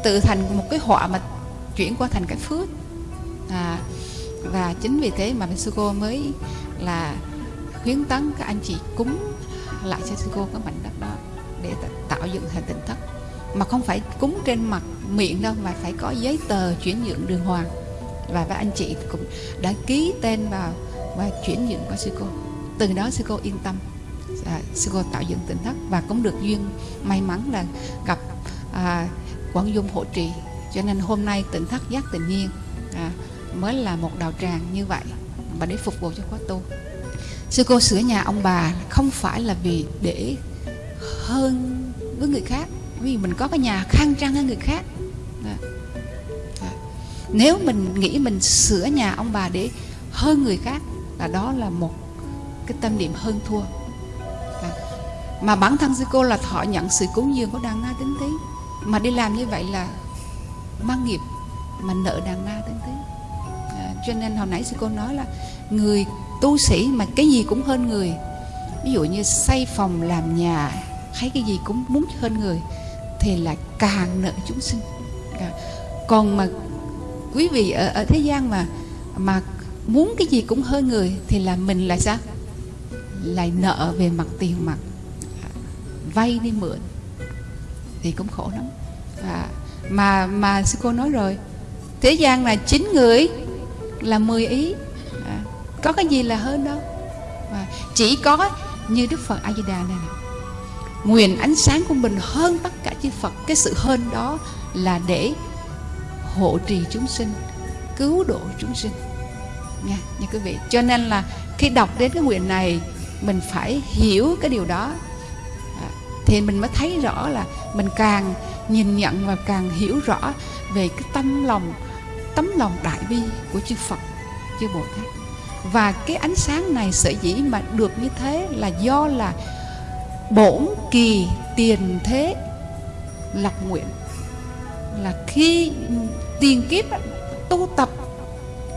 tự thành một cái họa mà chuyển qua thành cái phước. À, và chính vì thế mà sư cô mới là khuyến tấn các anh chị cúng lại cho sư cô cái mảnh đất đó để tạo dựng thành tỉnh thất. Mà không phải cúng trên mặt miệng đâu mà phải có giấy tờ chuyển nhượng đường hoàng. Và các anh chị cũng đã ký tên vào và chuyển nhượng qua sư cô từ đó sư cô yên tâm à, sư cô tạo dựng tỉnh thất và cũng được duyên may mắn là gặp à, quảng dung hộ trì cho nên hôm nay tỉnh thất giác tự nhiên à, mới là một đạo tràng như vậy và để phục vụ cho khóa tu sư cô sửa nhà ông bà không phải là vì để hơn với người khác vì mình có cái nhà khang trang hơn người khác à. À. nếu mình nghĩ mình sửa nhà ông bà để hơn người khác là đó là một cái tâm niệm hơn thua. À. mà bản thân sư cô là thọ nhận sự cúng dường của đàn na tính tí mà đi làm như vậy là mang nghiệp mà nợ đàn na tính tí à, cho nên hồi nãy sư cô nói là người tu sĩ mà cái gì cũng hơn người. Ví dụ như xây phòng làm nhà hay cái gì cũng muốn hơn người thì là càng nợ chúng sinh. À, còn mà quý vị ở, ở thế gian mà mà muốn cái gì cũng hơn người thì là mình là sao? Lại nợ về mặt tiền mặt vay đi mượn thì cũng khổ lắm. Và mà mà sư cô nói rồi thế gian là chín người là 10 ý à, có cái gì là hơn đâu. Và chỉ có như đức phật a di đà này nguyện ánh sáng của mình hơn tất cả chư phật cái sự hơn đó là để hộ trì chúng sinh cứu độ chúng sinh. Nha nha quý vị. Cho nên là khi đọc đến cái nguyện này mình phải hiểu cái điều đó. À, thì mình mới thấy rõ là mình càng nhìn nhận và càng hiểu rõ về cái tâm lòng, tấm lòng đại bi của chư Phật, chư Bồ Tát. Và cái ánh sáng này sở dĩ mà được như thế là do là bổn kỳ tiền thế lập nguyện. Là khi tiền kiếp tu tập,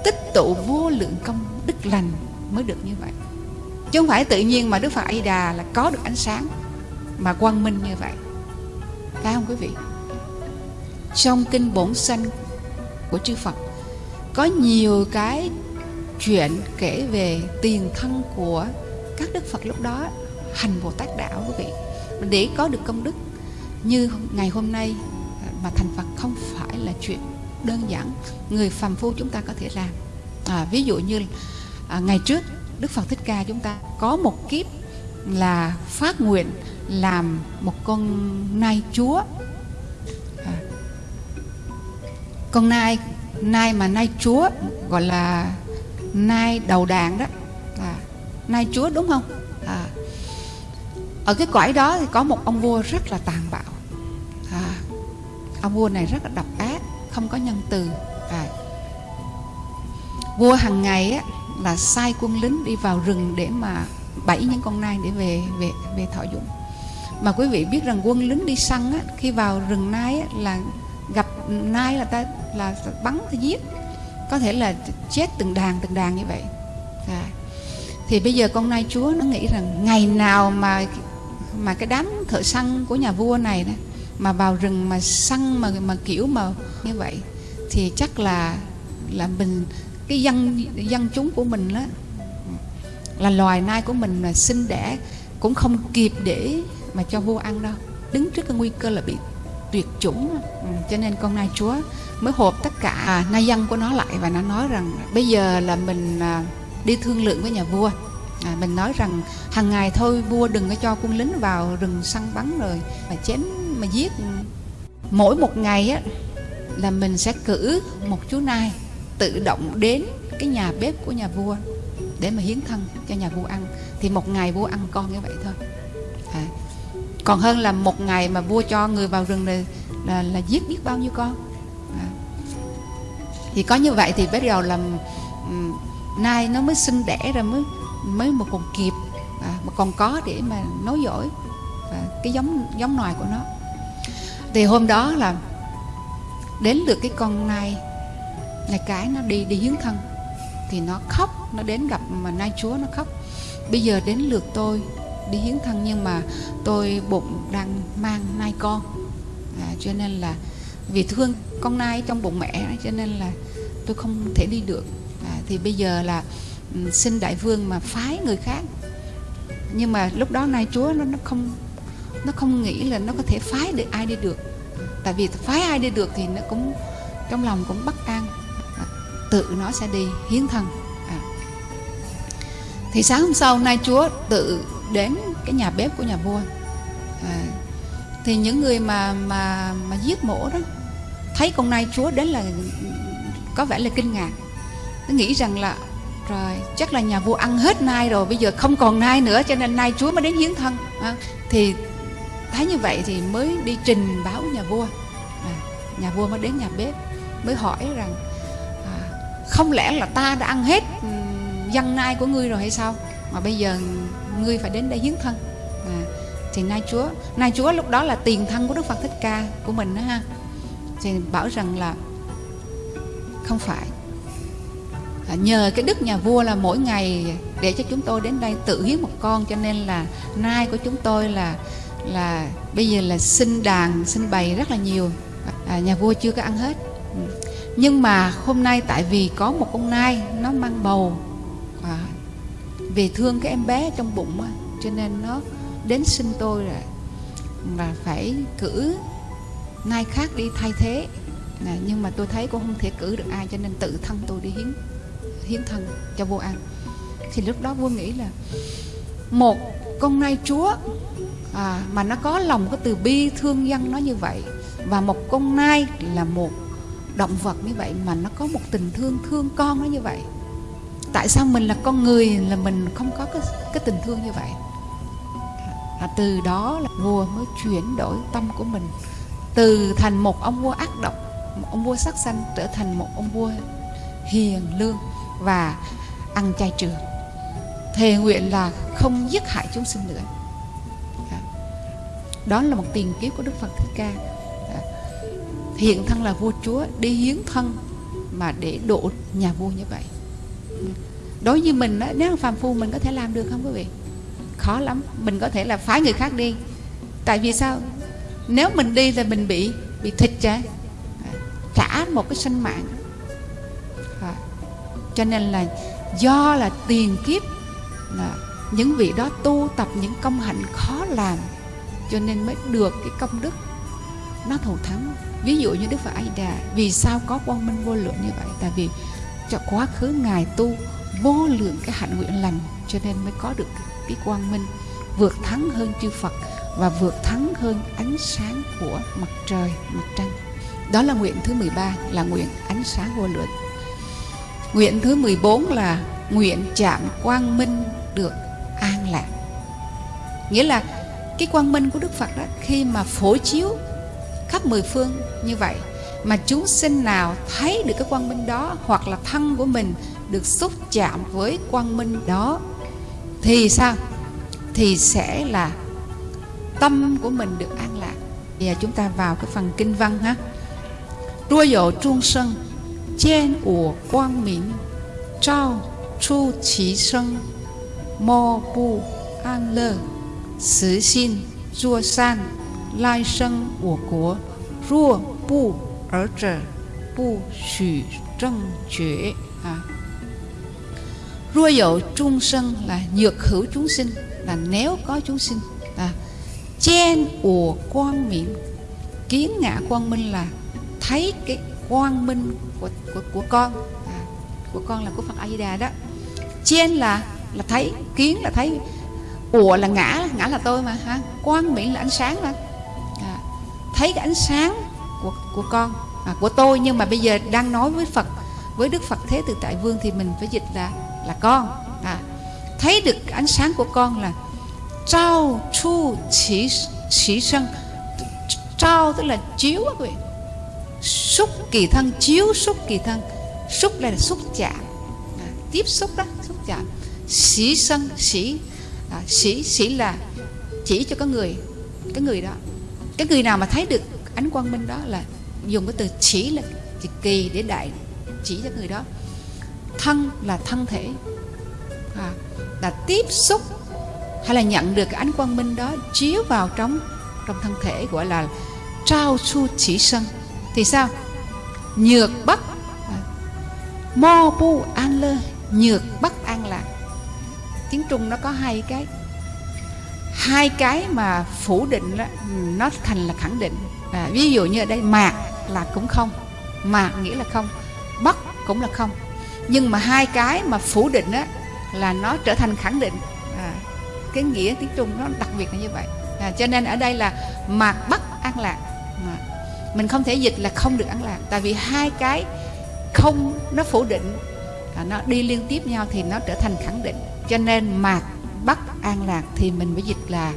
tích tụ vô lượng công đức lành mới được như vậy chứ không phải tự nhiên mà Đức Phật A Di Đà là có được ánh sáng mà quang minh như vậy. Phải không quý vị? Trong kinh bổn sanh của chư Phật có nhiều cái chuyện kể về tiền thân của các đức Phật lúc đó hành Bồ Tát đạo quý vị. Để có được công đức như ngày hôm nay mà thành Phật không phải là chuyện đơn giản người phàm phu chúng ta có thể làm. À, ví dụ như à, ngày trước Đức Phật Thích Ca chúng ta có một kiếp là phát nguyện làm một con nai chúa. À, con nai nai mà nai chúa gọi là nai đầu đàn đó. À, nai chúa đúng không? À, ở cái cõi đó thì có một ông vua rất là tàn bạo. À, ông vua này rất là độc ác không có nhân từ. À, vua hàng ngày á, là sai quân lính đi vào rừng để mà bẫy những con nai để về về về thọ dụng. Mà quý vị biết rằng quân lính đi săn á, khi vào rừng nai á, là gặp nai là ta là bắn ta giết. Có thể là chết từng đàn từng đàn như vậy. À. thì bây giờ con nai chúa nó nghĩ rằng ngày nào mà mà cái đám thợ săn của nhà vua này đó, mà vào rừng mà săn mà mà kiểu mà như vậy thì chắc là là mình cái dân dân chúng của mình đó là loài nai của mình là sinh đẻ cũng không kịp để mà cho vua ăn đâu. Đứng trước cái nguy cơ là bị tuyệt chủng ừ, cho nên con nai chúa mới hộp tất cả à, nai dân của nó lại và nó nói rằng bây giờ là mình à, đi thương lượng với nhà vua. À, mình nói rằng hàng ngày thôi vua đừng có cho quân lính vào rừng săn bắn rồi mà chém mà giết. Mỗi một ngày á là mình sẽ cử một chú nai tự động đến cái nhà bếp của nhà vua để mà hiến thân cho nhà vua ăn thì một ngày vua ăn con như vậy thôi à. còn hơn là một ngày mà vua cho người vào rừng này là là giết biết bao nhiêu con à. thì có như vậy thì bắt đầu là um, nai nó mới sinh đẻ ra mới mới một còn kịp à, mà còn có để mà nối dõi à, cái giống giống nòi của nó thì hôm đó là đến được cái con nai này cái nó đi đi hiến thân thì nó khóc nó đến gặp mà nai chúa nó khóc. Bây giờ đến lượt tôi đi hiến thân nhưng mà tôi bụng đang mang nai con. À, cho nên là vì thương con nai trong bụng mẹ cho nên là tôi không thể đi được. À, thì bây giờ là ừ, xin đại vương mà phái người khác. Nhưng mà lúc đó nai chúa nó nó không nó không nghĩ là nó có thể phái được ai đi được. Tại vì phái ai đi được thì nó cũng trong lòng cũng bất an tự nó sẽ đi hiến thân. À. thì sáng hôm sau nay chúa tự đến cái nhà bếp của nhà vua. À, thì những người mà mà mà giết mổ đó thấy con nai chúa đến là có vẻ là kinh ngạc. Nó nghĩ rằng là rồi chắc là nhà vua ăn hết nai rồi bây giờ không còn nai nữa cho nên nai chúa mới đến hiến thân. À, thì thấy như vậy thì mới đi trình báo nhà vua. À, nhà vua mới đến nhà bếp mới hỏi rằng không lẽ là ta đã ăn hết dân nai của ngươi rồi hay sao? Mà bây giờ ngươi phải đến đây hiến thân. À, thì nai chúa nai chúa lúc đó là tiền thân của đức phật thích ca của mình đó ha. Thì bảo rằng là không phải. À, nhờ cái đức nhà vua là mỗi ngày để cho chúng tôi đến đây tự hiến một con cho nên là nai của chúng tôi là là bây giờ là sinh đàn sinh bày rất là nhiều. À, nhà vua chưa có ăn hết nhưng mà hôm nay tại vì có một con nai nó mang bầu. À, vì thương cái em bé trong bụng á, cho nên nó đến sinh tôi rồi. Và phải cử nai khác đi thay thế. À, nhưng mà tôi thấy cũng không thể cử được ai cho nên tự thân tôi đi hiến hiến thân cho vua ăn thì lúc đó vua nghĩ là một con nai chúa à, mà nó có lòng có từ bi thương dân nó như vậy và một con nai là một động vật như vậy mà nó có một tình thương thương con nó như vậy. Tại sao mình là con người là mình không có cái, cái tình thương như vậy? À, từ đó là vua mới chuyển đổi tâm của mình từ thành một ông vua ác độc một ông vua sắc xanh trở thành một ông vua hiền lương và ăn chay trường thề nguyện là không giết hại chúng sinh nữa. Đó là một tiền kiếp của đức phật thích ca hiện thân là vua chúa đi hiến thân mà để độ nhà vua như vậy. Đối với mình đó, nếu phàm phu mình có thể làm được không quý vị? Khó lắm mình có thể là phái người khác đi. Tại vì sao? Nếu mình đi là mình bị bị thịt chứ trả một cái sinh mạng. À, cho nên là do là tiền kiếp là những vị đó tu tập những công hạnh khó làm cho nên mới được cái công đức nó thù thắng ví dụ như đức phật a di đà, vì sao có quang minh vô lượng như vậy? Tại vì cho quá khứ ngài tu vô lượng cái hạnh nguyện lành, cho nên mới có được cái quang minh vượt thắng hơn chư phật và vượt thắng hơn ánh sáng của mặt trời, mặt trăng. Đó là nguyện thứ 13 là nguyện ánh sáng vô lượng. Nguyện thứ 14 là nguyện chạm quang minh được an lạc. Nghĩa là cái quang minh của Đức Phật đó, khi mà phổ chiếu khắp mười phương như vậy. Mà chúng sinh nào thấy được cái quang minh đó hoặc là thân của mình được xúc chạm với quang minh đó, thì sao? Thì sẽ là tâm của mình được an lạc. Bây giờ chúng ta vào cái phần kinh văn ha. Rua dỗ trung sân trên ủa quang minh trao chu trí sân mô bu an lơ xứ xin rua san 来生我国；若不而者，不许正觉啊。Rua dậu trung sân là nhược hữu chúng sinh là nếu có chúng sinh à, chen ùa quang miệng kiến ngã quang minh là thấy cái quang minh của của, của con à, của con là của Phật A Di Đà đó chen là là thấy kiến là thấy ùa là ngã ngã là tôi mà ha quang mỹ là ánh sáng mà à, thấy cái ánh sáng của của con à, của tôi nhưng mà bây giờ đang nói với Phật với Đức Phật Thế Từ Tại Vương thì mình phải dịch là là con à, thấy được ánh sáng của con là trao chu chỉ chỉ sân trao tức là chiếu các vị. Xúc kỳ thân chiếu xúc kỳ thân. Xúc là xúc chạm à, tiếp xúc đó xúc chạm. Sĩ sân sĩ à, sĩ sĩ là chỉ cho cái người cái người đó cái người nào mà thấy được ánh quang minh đó là dùng cái từ chỉ là chỉ kỳ để đại chỉ cho người đó. Thân là thân thể. À, là tiếp xúc hay là nhận được cái ánh quang minh đó chiếu vào trong trong thân thể gọi là trao su chỉ sân. Thì sao? Nhược bất. À, mo bu an lơ nhược bất an lạc. Tiếng trung nó có hai cái hai cái mà phủ định đó, nó thành là khẳng định. À, ví dụ như ở đây mạc là cũng không mạc nghĩa là không bất cũng là không. Nhưng mà hai cái mà phủ định đó là nó trở thành khẳng định. À, cái nghĩa tiếng trung nó đặc biệt là như vậy. À, cho nên ở đây là mạc bất an lạc. À, mình không thể dịch là không được an lạc. Tại vì hai cái không nó phủ định à, nó đi liên tiếp nhau thì nó trở thành khẳng định. Cho nên mạc bắt an lạc thì mình phải dịch là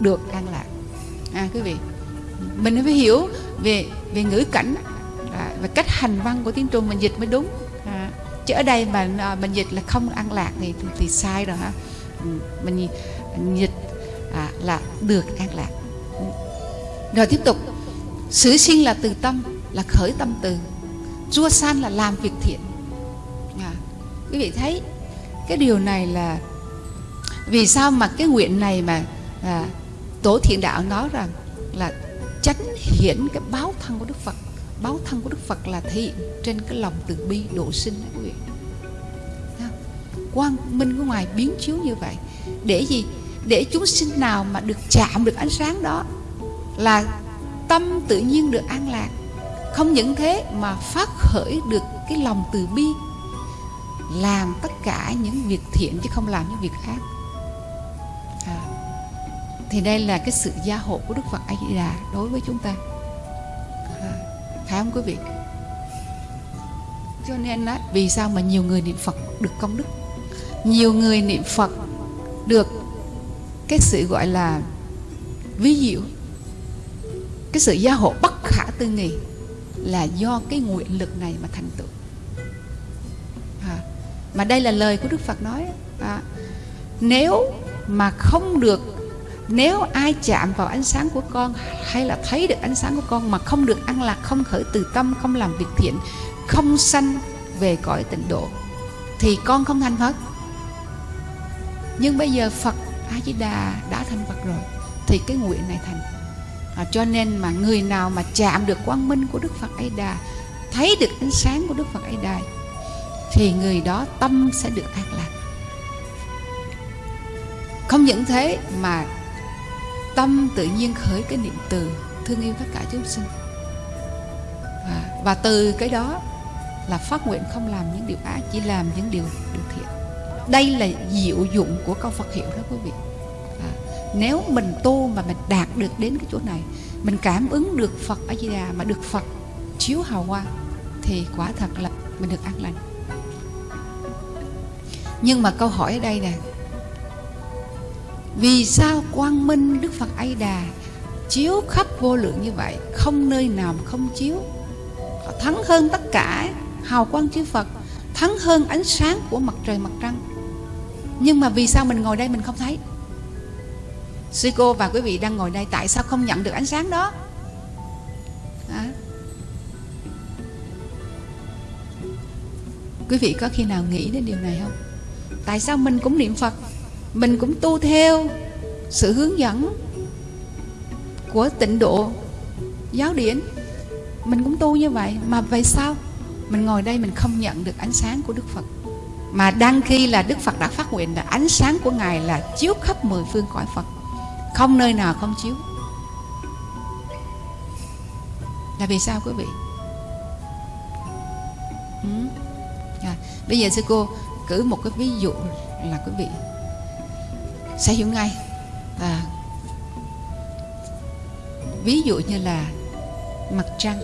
được an lạc. À quý vị mình phải hiểu về về ngữ cảnh à, và cách hành văn của tiếng trung mình dịch mới đúng. À, chứ ở đây mà à, mình dịch là không an lạc thì thì sai rồi hả? Ừ, mình dịch à, là được an lạc. Ừ. Rồi tiếp tục Sử sinh là từ tâm Là khởi tâm từ. Chua san là làm việc thiện. À, Quý vị thấy Cái điều này là vì sao mà cái nguyện này mà à, Tổ thiện đạo nói rằng Là chánh hiển cái báo thân của Đức Phật. Báo thân của Đức Phật là hiện Trên cái lòng từ bi độ sinh đó quý vị Quang minh của ngoài biến chiếu như vậy. Để gì? Để chúng sinh nào mà được chạm được ánh sáng đó Là tâm tự nhiên được an lạc. Không những thế mà phát khởi được cái lòng từ bi làm tất cả những việc thiện chứ không làm những việc ác thì đây là cái sự gia hộ của đức phật a di đà đối với chúng ta. À, phải không quý vị? Cho nên đó vì sao mà nhiều người niệm phật được công đức? Nhiều người niệm phật được cái sự gọi là ví diệu cái sự gia hộ bất khả tư nghị là do cái nguyện lực này mà thành tựu. À, mà đây là lời của đức phật nói à, nếu mà không được nếu ai chạm vào ánh sáng của con hay là thấy được ánh sáng của con mà không được ăn lạc không khởi từ tâm không làm việc thiện không sanh về cõi tịnh độ thì con không thành phật. Nhưng bây giờ phật a di đà đã thành phật rồi thì cái nguyện này thành. À, cho nên mà người nào mà chạm được quang minh của đức phật a đà thấy được ánh sáng của đức phật a đà thì người đó tâm sẽ được an lạc. Không những thế mà tâm tự nhiên khởi cái niệm từ thương yêu tất cả chúng sinh. Và, và từ cái đó là phát nguyện không làm những điều ác chỉ làm những điều được thiện. Đây là diệu dụng của câu Phật hiệu đó quý vị. À, nếu mình tu mà mình đạt được đến cái chỗ này mình cảm ứng được Phật A Di Đà mà được Phật chiếu hào hoa thì quả thật là mình được an lành. Nhưng mà câu hỏi ở đây nè vì sao quang minh Đức Phật A Di Đà chiếu khắp vô lượng như vậy, không nơi nào không chiếu? Họ thắng hơn tất cả hào quang chư Phật, thắng hơn ánh sáng của mặt trời mặt trăng. Nhưng mà vì sao mình ngồi đây mình không thấy? Sư cô và quý vị đang ngồi đây tại sao không nhận được ánh sáng đó? À. quý vị có khi nào nghĩ đến điều này không? Tại sao mình cũng niệm phật? Mình cũng tu theo sự hướng dẫn của tịnh độ giáo điển. Mình cũng tu như vậy mà vậy sao mình ngồi đây mình không nhận được ánh sáng của đức phật. Mà đang khi là đức phật đã phát nguyện là ánh sáng của ngài là chiếu khắp mười phương cõi phật. Không nơi nào không chiếu. Là vì sao quý vị? Ừ. à, bây giờ sư cô cử một cái ví dụ là quý vị sẽ hiểu ngay. À, ví dụ như là mặt trăng.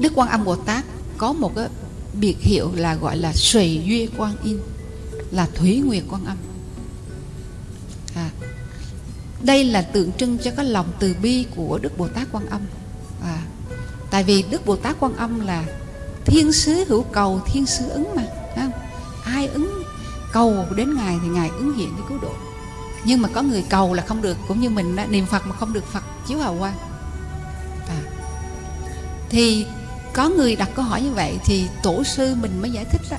Đức quan âm bồ tát có một cái biệt hiệu là gọi là sùy duy quan in là thủy nguyệt quan âm. À, đây là tượng trưng cho cái lòng từ bi của đức bồ tát quan âm. À, tại vì đức bồ tát quan âm là thiên sứ hữu cầu thiên sứ ứng mà không? ai ứng cầu đến ngài thì ngài ứng hiện để cứu độ. Nhưng mà có người cầu là không được cũng như mình đó, niệm phật mà không được phật chiếu hào quang. À. thì có người đặt câu hỏi như vậy thì tổ sư mình mới giải thích đó.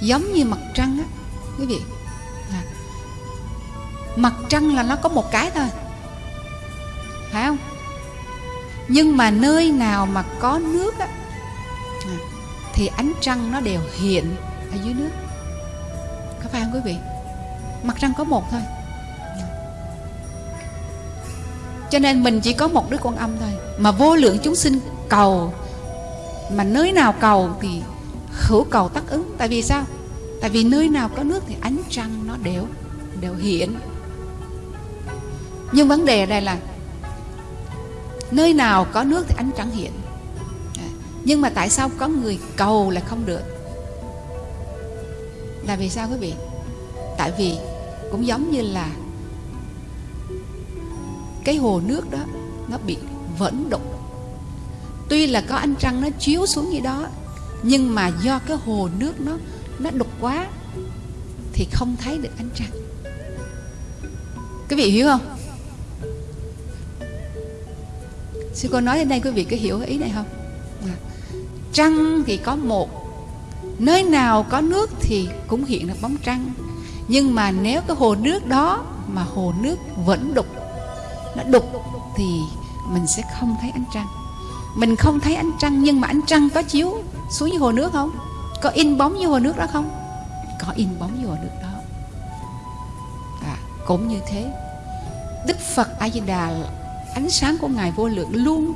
Giống như mặt trăng á quý vị. À. mặt trăng là nó có một cái thôi. Phải không? Nhưng mà nơi nào mà có nước á à, thì ánh trăng nó đều hiện ở dưới nước có phải không quý vị? Mặt trăng có một thôi. Cho nên mình chỉ có một đứa con âm thôi. Mà vô lượng chúng sinh cầu, mà nơi nào cầu thì hữu cầu tác ứng. Tại vì sao? Tại vì nơi nào có nước thì ánh trăng nó đều đều hiện. Nhưng vấn đề ở đây là nơi nào có nước thì ánh trăng hiện. Nhưng mà tại sao có người cầu là không được? Là vì sao quý vị? Tại vì cũng giống như là cái hồ nước đó, nó bị vẫn đục. Tuy là có ánh trăng nó chiếu xuống như đó, nhưng mà do cái hồ nước nó nó đục quá thì không thấy được ánh trăng. Quý vị hiểu không? Sư cô nói đến đây quý vị có hiểu ý này không? À. trăng thì có một nơi nào có nước thì cũng hiện được bóng trăng. Nhưng mà nếu cái hồ nước đó mà hồ nước vẫn đục nó đục thì mình sẽ không thấy ánh trăng. Mình không thấy ánh trăng nhưng mà ánh trăng có chiếu xuống dưới hồ nước không? Có in bóng dưới hồ nước đó không? Có in bóng dưới hồ nước đó. À, cũng như thế. Đức phật a di đà ánh sáng của ngài vô lượng luôn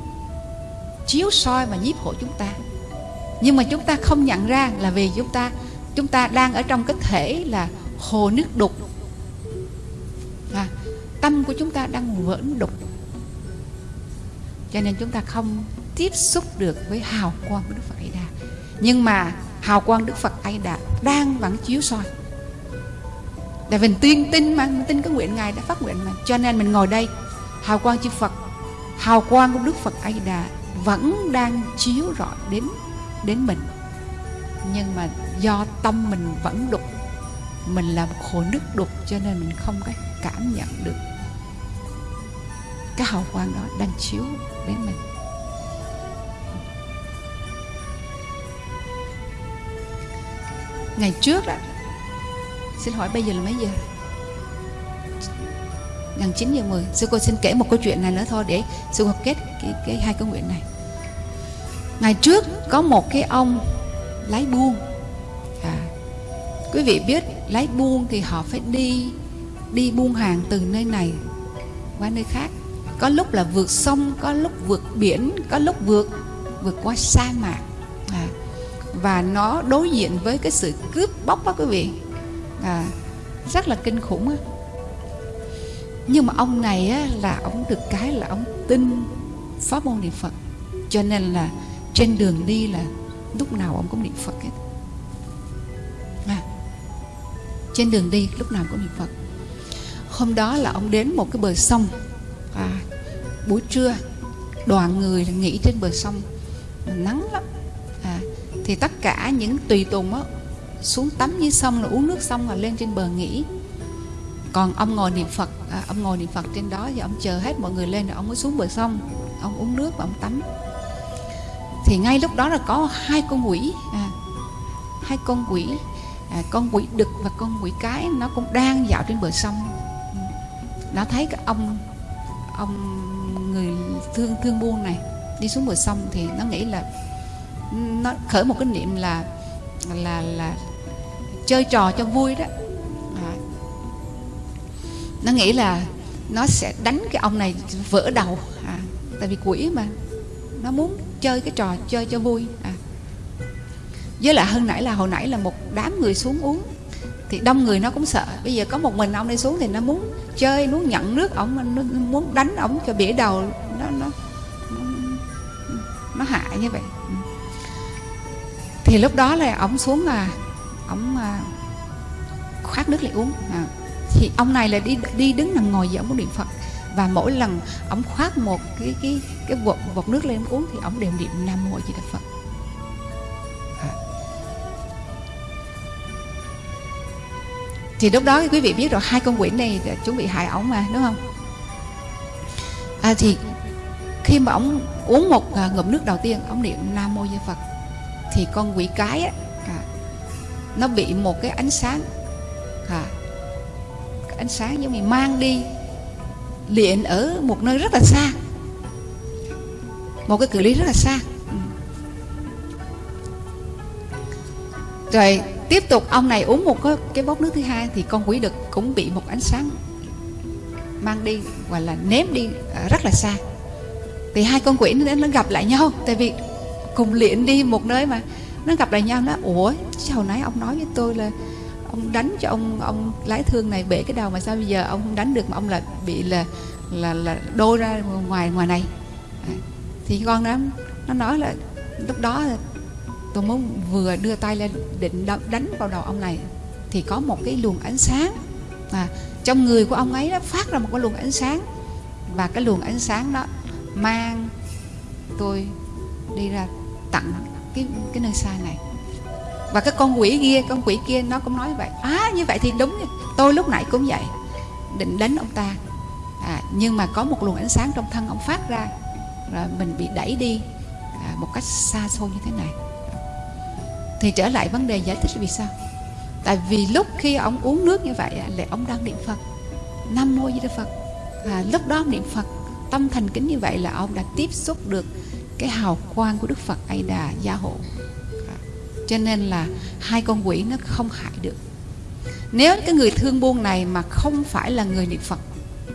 chiếu soi và nhiếp hộ chúng ta nhưng mà chúng ta không nhận ra là vì chúng ta chúng ta đang ở trong cái thể là hồ nước đục. À, tâm của chúng ta đang vẫn đục. Cho nên chúng ta không tiếp xúc được với hào quang của Đức Phật A Đà. Nhưng mà hào quang Đức Phật A Đà đang vẫn chiếu soi. Để mình tuyên tin mà mình tin cái nguyện ngài đã phát nguyện mà. Cho nên mình ngồi đây hào quang chư Phật hào quang của Đức Phật A Đà vẫn đang chiếu rọi đến đến mình. Nhưng mà do tâm mình vẫn đục mình là một hồ nước đục cho nên mình không có cảm nhận được cái hào quang đó đang chiếu đến mình. Ngày trước đó xin hỏi bây giờ là mấy giờ? Gần 9 giờ 10 sư cô xin kể một câu chuyện này nữa thôi để sư cô kết cái, cái hai câu nguyện này ngày trước có một cái ông lái buôn. À, quý vị biết lái buôn thì họ phải đi đi buôn hàng từ nơi này qua nơi khác. Có lúc là vượt sông có lúc vượt biển có lúc vượt vượt qua sa mạc. À, và nó đối diện với cái sự cướp bóc đó quý vị. À, rất là kinh khủng đó. nhưng mà ông này á, là ông được cái là ông tin pháp môn niệm phật. Cho nên là trên đường đi là lúc nào ông cũng niệm phật hết. À, trên đường đi lúc nào cũng niệm phật. Hôm đó là ông đến một cái bờ sông. À, buổi trưa đoàn người nghỉ trên bờ sông. Nắng lắm. À, thì tất cả những tùy tùng á xuống tắm dưới sông là uống nước xong rồi lên trên bờ nghỉ. Còn ông ngồi niệm phật à, ông ngồi niệm phật trên đó và ông chờ hết mọi người lên rồi ông mới xuống bờ sông. Ông uống nước và ông tắm thì ngay lúc đó là có hai con quỷ à, hai con quỷ à, con quỷ đực và con quỷ cái nó cũng đang dạo trên bờ sông nó thấy cái ông ông người thương thương buôn này đi xuống bờ sông thì nó nghĩ là nó khởi một cái niệm là là là chơi trò cho vui đó à. nó nghĩ là nó sẽ đánh cái ông này vỡ đầu à. tại vì quỷ mà nó muốn chơi cái trò chơi cho vui. À. với lại hơn nãy là hồi nãy là một đám người xuống uống, thì đông người nó cũng sợ. Bây giờ có một mình ông đi xuống thì nó muốn chơi, muốn nhận nước ổng, nó muốn đánh ổng cho bể đầu, nó nó nó hại như vậy. Ừ. Thì lúc đó là ổng xuống là ổng à, khoát nước lại uống. À. thì ông này là đi đi đứng nằm ngồi giữa ông niệm phật và mỗi lần ông khoát một cái cái cái vọt vọt nước lên uống thì ông đều niệm nam mô di đà phật à. thì lúc đó quý vị biết rồi hai con quỷ này chuẩn bị hại ổng mà đúng không à, thì khi mà ông uống một à, ngụm nước đầu tiên ông niệm nam mô di phật thì con quỷ cái á, à, nó bị một cái ánh sáng à, cái ánh sáng giống như mang đi liền ở một nơi rất là xa. Một cái cự ly rất là xa. Rồi tiếp tục ông này uống một cái, cái bốc nước thứ hai thì con quỷ đực cũng bị một ánh sáng mang đi hoặc là ném đi rất là xa. Thì hai con quỷ nó, nó gặp lại nhau. Tại vì cùng luyện đi một nơi mà nó gặp lại nhau nó ủa hồi nãy ông nói với tôi là ông đánh cho ông ông lái thương này bể cái đầu mà sao bây giờ ông không đánh được mà ông là bị là là là đôi ra ngoài ngoài này. À, thì con nó nó nói là lúc đó tôi muốn vừa đưa tay lên định đánh vào đầu ông này. Thì có một cái luồng ánh sáng à, trong người của ông ấy nó phát ra một cái luồng ánh sáng. Và cái luồng ánh sáng đó mang tôi đi ra tặng cái cái nơi xa này và cái con quỷ kia con quỷ kia nó cũng nói vậy. À như vậy thì đúng tôi lúc nãy cũng vậy. Định đánh ông ta. À, nhưng mà có một luồng ánh sáng trong thân ông phát ra. Rồi mình bị đẩy đi à, một cách xa xôi như thế này. Thì trở lại vấn đề giải thích vì sao. Tại vì lúc khi ông uống nước như vậy là ông đang niệm phật. Nam mô di đà phật. À, lúc đó niệm phật tâm thành kính như vậy là ông đã tiếp xúc được cái hào quang của đức phật a đà gia hộ cho nên là hai con quỷ nó không hại được. Nếu cái người thương buôn này mà không phải là người niệm phật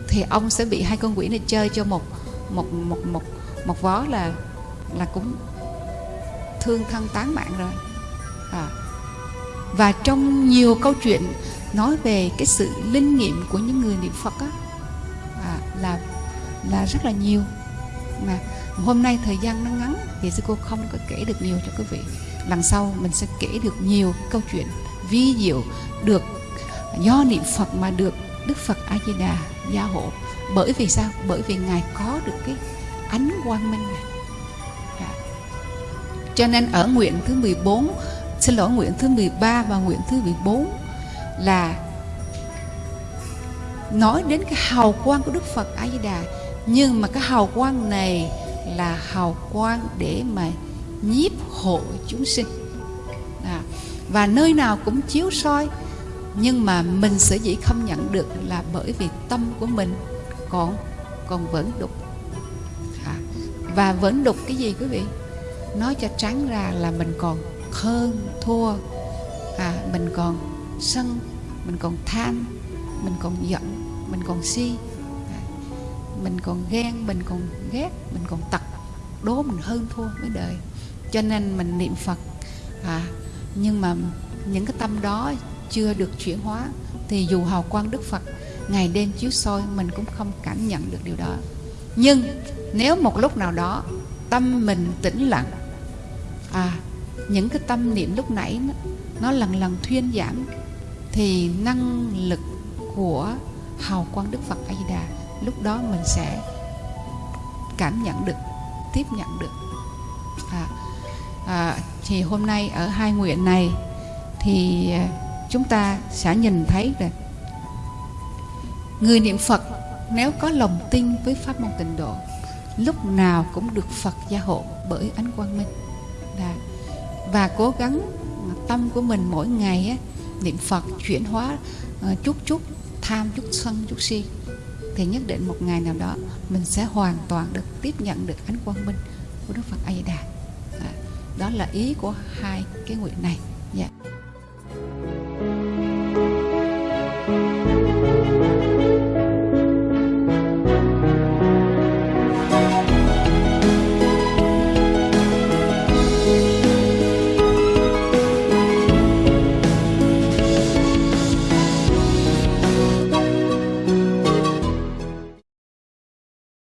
thì ông sẽ bị hai con quỷ này chơi cho một một một một một vó là là cũng thương thân tán mạng rồi. À. và trong nhiều câu chuyện nói về cái sự linh nghiệm của những người niệm Phật á à, là là rất là nhiều. Mà hôm nay thời gian nó ngắn thì sư cô không có kể được nhiều cho quý vị lần sau mình sẽ kể được nhiều câu chuyện vi diệu được do niệm Phật mà được Đức Phật A Di Đà gia hộ. Bởi vì sao? Bởi vì ngài có được cái ánh quang minh này. À. cho nên ở nguyện thứ 14 xin lỗi, nguyện thứ 13 và nguyện thứ 14 là nói đến cái hào quang của Đức Phật A Di Đà nhưng mà cái hào quang này là hào quang để mà nhiếp hộ chúng sinh. À, và nơi nào cũng chiếu soi nhưng mà mình sở dĩ không nhận được là bởi vì tâm của mình còn còn vẫn đục. À, và vẫn đục cái gì quý vị? Nói cho trắng ra là mình còn hơn thua. À, mình còn sân mình còn tham mình còn giận mình còn si. À, mình còn ghen mình còn ghét mình còn tật đố mình hơn thua với đời cho nên mình niệm phật. À, nhưng mà những cái tâm đó chưa được chuyển hóa thì dù hào quang đức phật ngày đêm chiếu soi mình cũng không cảm nhận được điều đó. Nhưng nếu một lúc nào đó tâm mình tĩnh lặng à những cái tâm niệm lúc nãy nó, nó lần lần thuyên giảm thì năng lực của hào quang đức phật a di đà lúc đó mình sẽ cảm nhận được tiếp nhận được. À, à, thì hôm nay ở hai nguyện này thì à, chúng ta sẽ nhìn thấy là người niệm Phật nếu có lòng tin với pháp môn tịnh độ lúc nào cũng được Phật gia hộ bởi ánh quang minh và, và cố gắng tâm của mình mỗi ngày á, niệm Phật chuyển hóa uh, chút chút tham chút sân chút si thì nhất định một ngày nào đó mình sẽ hoàn toàn được tiếp nhận được ánh quang minh của Đức Phật A Di Đà đó là ý của hai cái nguyện này dạ yeah.